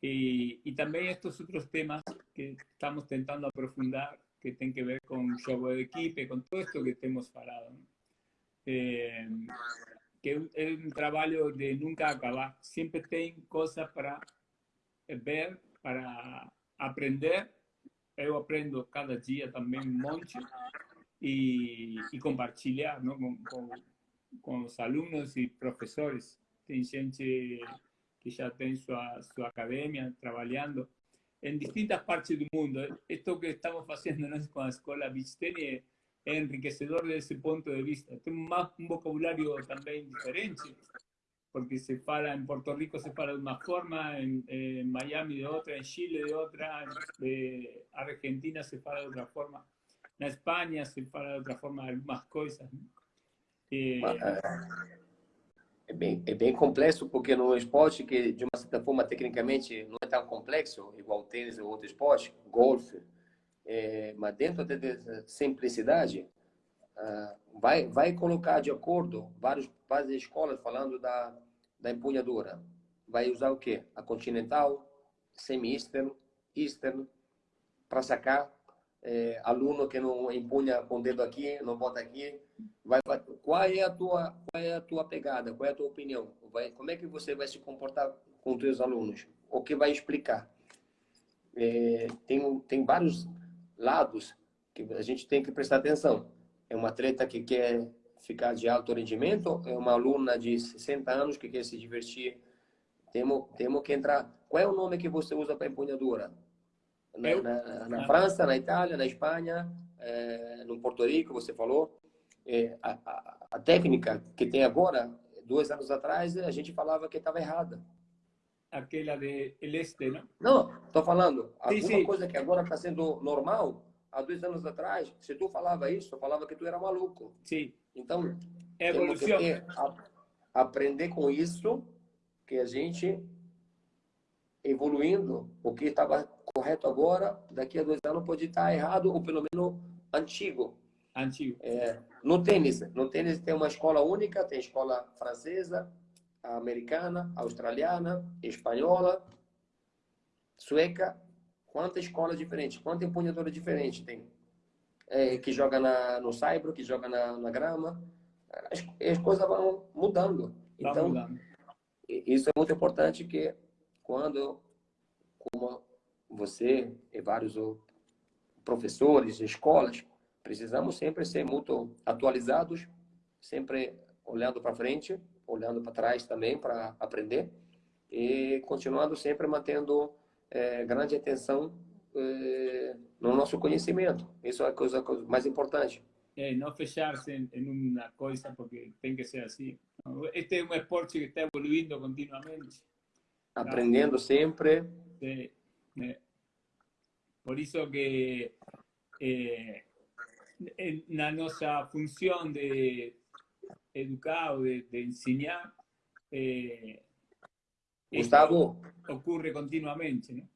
e, e também estes outros temas que estamos tentando aprofundar, que tem que ver com jogo de equipe, com todo isto que temos falado. É, que é um trabalho de nunca acabar. Sempre tem coisas para ver, para aprender. Eu aprendo cada dia também um monte y, y compartilhar ¿no? con, con, con, os alunos e professores. Tem gente que ya tiene su, su academia trabajando en distintas partes del mundo. Esto que estamos haciendo con la escuela Beach es enriquecedor desde ese punto de vista. Tenemos más un vocabulario también diferente, porque se fala en Puerto Rico se fala de una forma, en, Miami de otra, en Chile de otra, en Argentina se fala de otra forma, en España se fala de otra forma algunas cosas. Eh, é bem, é bem complexo, porque no esporte que, de uma certa forma, tecnicamente não é tão complexo, igual tênis ou outro esporte, golfe, é, mas dentro dessa simplicidade, uh, vai, vai colocar de acordo vários, várias escolas falando da, da empunhadura. Vai usar o quê? A continental, semi-eastern, eastern, para sacar é, aluno que não empunha com o dedo aqui, não bota aqui, vai, vai, qual é a tua qual é a tua pegada, qual é a tua opinião, vai, como é que você vai se comportar com os teus alunos, o que vai explicar. É, tem tem vários lados que a gente tem que prestar atenção. É uma treta que quer ficar de alto rendimento, é uma aluna de 60 anos que quer se divertir. Temos temos que entrar. Qual é o nome que você usa para empunhadura? Na, na, na França, na Itália, na Espanha, é, no Porto Rico, você falou. É, a, a, a, técnica que tem agora, dois anos atrás, a gente falava que estava errada. Aquela de este, não? Não, estou falando. Alguma sim, sim. coisa que agora está sendo normal, há dois anos atrás, se tu falava isso, eu falava que tu era maluco. Sim. Então, é evolução. Ter, a, aprender com isso, que a gente evoluindo, o que estava correto agora, daqui a dois anos pode estar errado, ou pelo menos antigo. Antigo. É, no tênis, no tênis tem uma escola única, tem escola francesa, americana, australiana, espanhola, sueca. Quantas escolas diferentes, quantas empunhadoras diferentes tem? É, que joga na, no saibro, que joga na, na grama. As, as, coisas vão mudando. Tá então, mudando. isso é muito importante que quando, como você e vários professores, escolas, precisamos sempre ser muito atualizados, sempre olhando para frente, olhando para trás também para aprender e continuando sempre mantendo é, grande atenção é, no nosso conhecimento. Isso é a coisa, mais importante. É, não fechar-se em, em, uma coisa porque tem que ser assim. Este é um esporte que está evoluindo continuamente. Aprendendo sempre. Sí. Por eso que eh, en nuestra función de educar o de, enseñar, eh, Gustavo, ocurre continuamente, ¿no?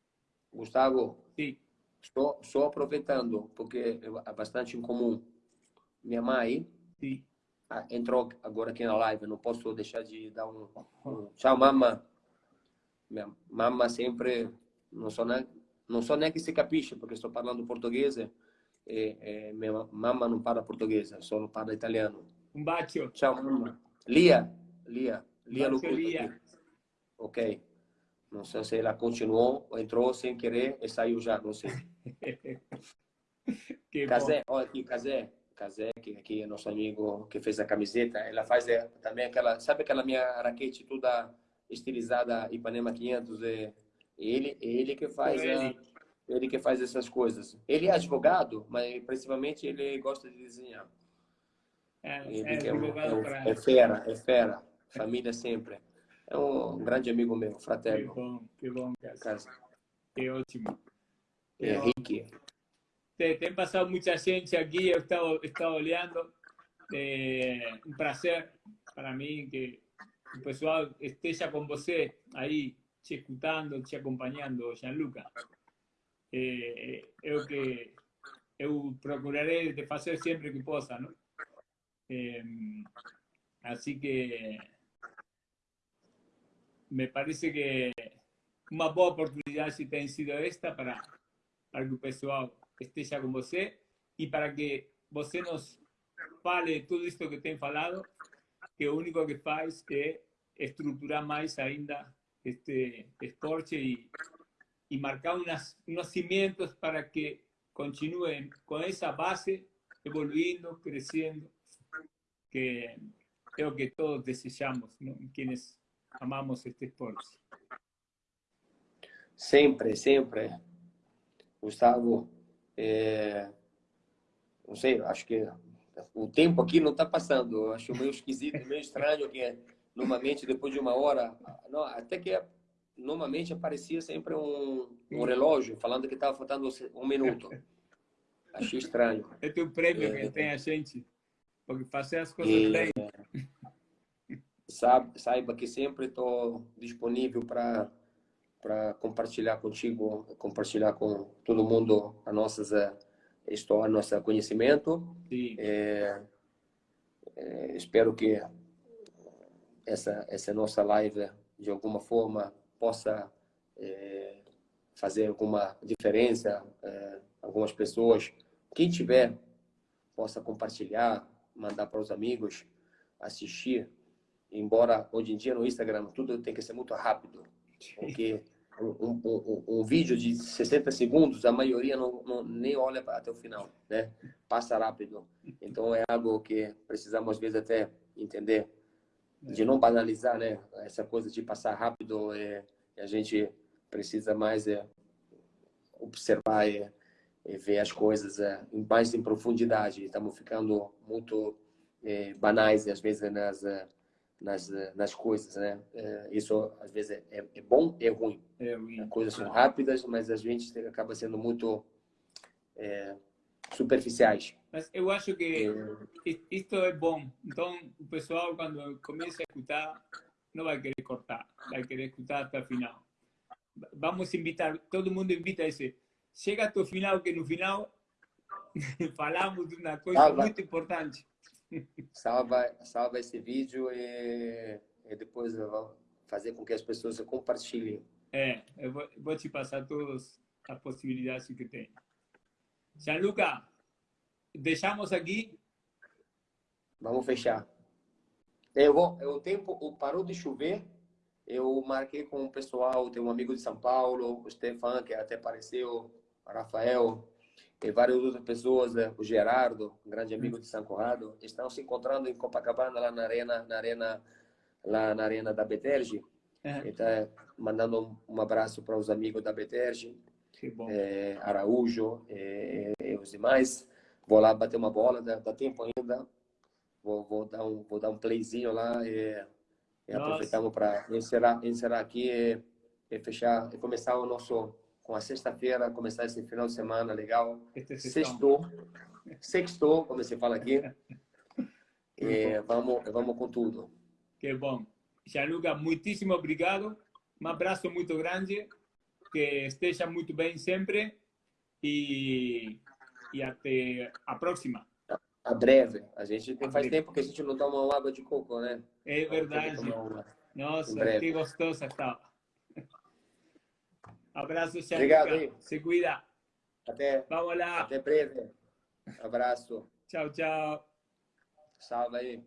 Gustavo, sí. só, só aproveitando, porque é bastante incomum. Minha mãe sí. entrou agora aqui na live, não posso deixar de dar um, um tchau, mamãe. Minha mamma sempre, não só nem, não só nem que se capisce, porque estou falando português, e, e minha mamma não fala português, só fala italiano. Um bacio. Ciao, mamma. Lia, Lia, Lia Bacio, Lia. Ok. Não sei se ela continuou, entrou sem querer e saiu já, não sei. Casé, olha aqui, Casé. Casé, que aqui é nosso amigo que fez a camiseta, ela faz é, também aquela, sabe aquela minha raquete toda estilizada Ipanema 500 é ele ele que faz ele. A, ele que faz essas coisas. Ele é advogado mas principalmente ele gosta de desenhar. É, ele é, é, um, é, um, é, fera é fera. Família sempre. É um grande amigo meu fraterno. Que bom que bom. Casa. Que ótimo. Que Henrique tem, tem passado muita gente aqui eu estava estava olhando é, um prazer para mim que o pessoal esteja com você aí, te escutando, te acompanhando, Gianluca. É, é o que eu procurarei de fazer sempre que possa, não? Assim que me parece que uma boa oportunidade tem sido esta para, para que o pessoal esteja com você e para que você nos fale tudo isto que tem falado que o único que faz é estruturar mais ainda este esporte e, e marcar unas, unos cimientos para que continúen con esa base evoluindo, crescendo, que é o que todos desejamos, ¿no? quienes amamos este esporte. Sempre, sempre. Gustavo, é... não sei, acho que o tempo aqui não está passando. Eu acho meio esquisito, meio estranho que normalmente depois de uma hora, não, até que normalmente aparecia sempre um, um relógio falando que estava faltando um minuto. Achei estranho. É teu prêmio é, que tem a gente, porque fazer as coisas e, bem. Sabe, saiba que sempre estou disponível para para compartilhar contigo, compartilhar com todo mundo a nossas uh, história, nosso conhecimento. É, é, espero que essa essa nossa live de alguma forma possa é, fazer alguma diferença. É, algumas pessoas, quem tiver, possa compartilhar, mandar para os amigos, assistir. Embora hoje em dia no Instagram tudo tem que ser muito rápido, porque um, um, um, vídeo de 60 segundos, a maioria não, não, nem olha até o final, né? Passa rápido. Então é algo que precisamos às vezes até entender, de não banalizar, né? Essa coisa de passar rápido, é, a gente precisa mais é, observar e, e ver as coisas é, mais em profundidade. Estamos ficando muito é, banais às vezes nas é, nas, nas coisas, né? É, isso às vezes é, é, é bom e é ruim. É ruim. Coisas são rápidas, mas a gente acaba sendo muito é, superficiais. Mas eu acho que isto é bom. Então, o pessoal, quando começa a escutar, não vai querer cortar, vai querer escutar até o final. Vamos invitar, todo mundo invita esse. Chega até o final, que no final falamos de uma coisa ah, muito importante salva, salva esse vídeo e, e depois fazer com que as pessoas compartilhem. É, eu vou, vou te passar todas as possibilidades que tem. Gianluca, deixamos aqui? Vamos fechar. Eu vou, o tempo parou de chover, eu marquei com o pessoal, tem um amigo de São Paulo, o Stefan, que até apareceu, Rafael, várias outras pessoas, né? o Gerardo, um grande amigo de São Conrado, estão se encontrando em Copacabana, lá na arena, na arena, lá na arena da Beterge. Uhum. Então, mandando um, abraço para os amigos da Beterge, é, Araújo e, e, os demais. Vou lá bater uma bola, dá, dá tempo ainda. Vou, vou, dar um, vou dar um playzinho lá e, e aproveitamos para encerrar, encerrar aqui e, e fechar e começar o nosso com a sexta-feira, começar esse final de semana legal. Sextou, sextou, como você fala aqui. E vamos, vamos com tudo. Que bom. Gianluca, muitíssimo obrigado. Um abraço muito grande. Que esteja muito bem sempre. E, e até a próxima. A breve. A gente tem, faz tempo que a gente não toma uma água de coco, né? É verdade. Nossa, que gostosa estava. Abraço, Xaruca. Obrigado? Se cuida. Até. Vamos lá. Até breve. Abraço. Tchau, tchau. Salve aí.